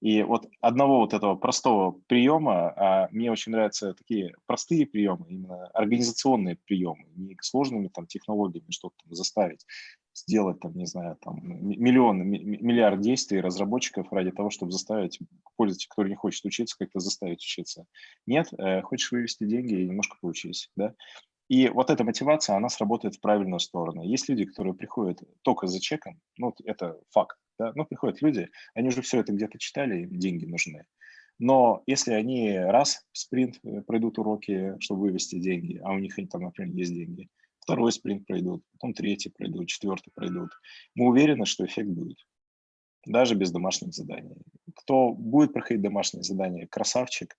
И вот одного вот этого простого приема, а мне очень нравятся такие простые приемы, именно организационные приемы, не сложными там технологиями что-то заставить сделать там, не знаю, там миллион, миллиард действий разработчиков ради того, чтобы заставить пользователя, который не хочет учиться, как-то заставить учиться. Нет, э, хочешь вывести деньги и немножко поучись, да. И вот эта мотивация, она сработает в правильную сторону. Есть люди, которые приходят только за чеком, ну, это факт, да? Ну, приходят люди, они уже все это где-то читали, им деньги нужны. Но если они раз в спринт э, пройдут уроки, чтобы вывести деньги, а у них там, например, есть деньги, второй спринт пройдут, потом третий пройдут, четвертый пройдут, мы уверены, что эффект будет, даже без домашних заданий. Кто будет проходить домашние задания, красавчик,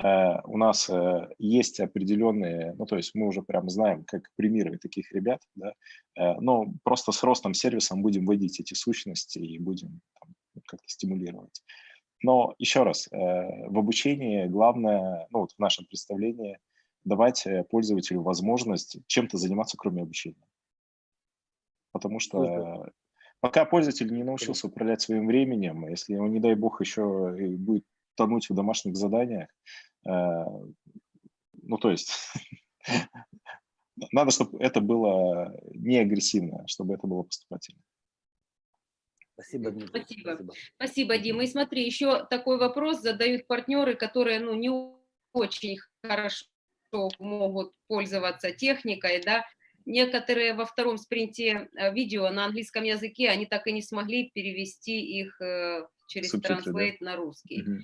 у нас э, есть определенные, ну, то есть мы уже прямо знаем, как премировать таких ребят, да, э, но просто с ростом сервиса будем вводить эти сущности и будем как-то стимулировать. Но еще раз, в обучении главное, ну, вот в нашем представлении, давать пользователю возможность чем-то заниматься, кроме обучения. Потому что пока пользователь не научился управлять своим временем, если он, не дай бог, еще будет тонуть в домашних заданиях, Э, ну, то есть надо, чтобы это было не агрессивно, чтобы это было поступательно. Спасибо, Дмитрий. Спасибо. Спасибо. Спасибо, Дима. И смотри, еще такой вопрос задают партнеры, которые ну, не очень хорошо могут пользоваться техникой, да, некоторые во втором спринте э, видео на английском языке, они так и не смогли перевести их э, через Субтитры, Translate да? на русский. Угу.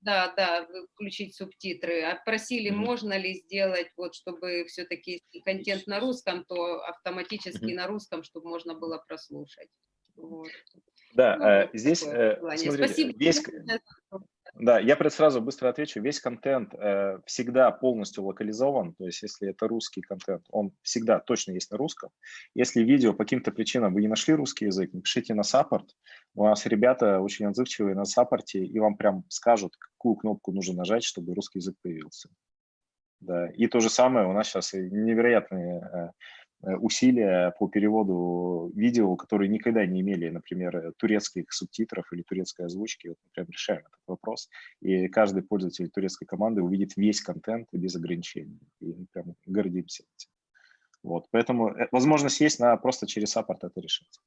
Да, да, включить субтитры. А просили, -hmm. можно ли сделать, вот, чтобы все-таки контент на русском, то автоматически -hmm. на русском, чтобы можно было прослушать. Вот. Да, ну, э, здесь, смотрите, Спасибо. Весь, да, я сразу быстро отвечу. Весь контент э, всегда полностью локализован, то есть если это русский контент, он всегда точно есть на русском. Если видео по каким-то причинам вы не нашли русский язык, напишите на саппорт. У нас ребята очень отзывчивые на саппорте, и вам прям скажут, какую кнопку нужно нажать, чтобы русский язык появился. Да. И то же самое у нас сейчас невероятные э, усилия по переводу видео, которые никогда не имели, например, э, турецких субтитров или турецкой озвучки. Вот мы прям решаем этот вопрос. И каждый пользователь турецкой команды увидит весь контент без ограничений. И мы прям гордимся этим. Вот. Поэтому э, возможность есть, на просто через саппорт это решить.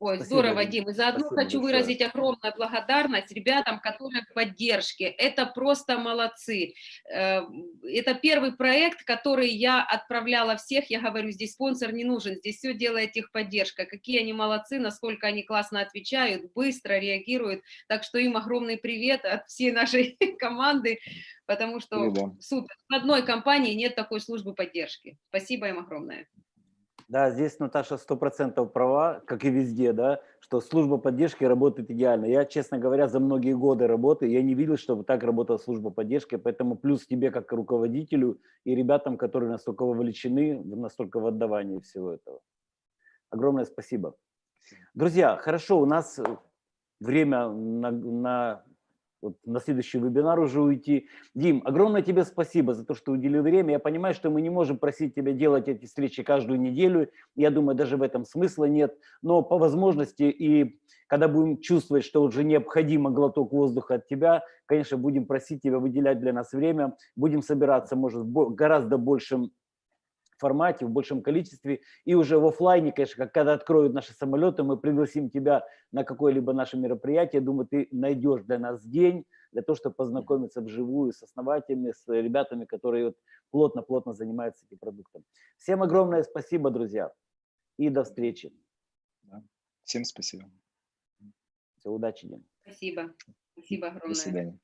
Ой, Спасибо, здорово, Дим. И заодно Спасибо хочу большое. выразить огромную благодарность ребятам, которые в поддержке. Это просто молодцы. Э, Это первый проект, который я отправляла всех. Я говорю, здесь спонсор не нужен, здесь все делает их поддержка. Какие они молодцы, насколько они классно отвечают, быстро реагируют. Так что им огромный привет от всей нашей команды, потому что супер. В одной компании нет такой службы поддержки. Спасибо им огромное. Да, здесь Наташа сто процентов права, как и везде, да, что служба поддержки работает идеально. Я, честно говоря, за многие годы работы, я не видел, чтобы так работала служба поддержки, поэтому плюс тебе как руководителю и ребятам, которые настолько вовлечены, настолько в отдавании всего этого. Огромное спасибо. Друзья, хорошо, у нас время на, на, вот на следующий вебинар уже уйти. Дим, огромное тебе спасибо за то, что уделил время. Я понимаю, что мы не можем просить тебя делать эти встречи каждую неделю. Я думаю, даже в этом смысла нет. Но по возможности и когда будем чувствовать, что уже необходимо глоток воздуха от тебя, конечно, будем просить тебя выделять для нас время. Будем собираться, может, гораздо большем формате, в большем количестве. И уже в оффлайне, конечно, как когда откроют наши самолеты, мы пригласим тебя на какое-либо наше мероприятие. Думаю, ты найдешь для нас день, для того, чтобы познакомиться вживую с основателями, с ребятами, которые вот плотно-плотно занимаются этим продуктом. Всем огромное спасибо, друзья, и до встречи. Всем спасибо. Всего удачи, Дим. Спасибо. Спасибо До огромное. свидания.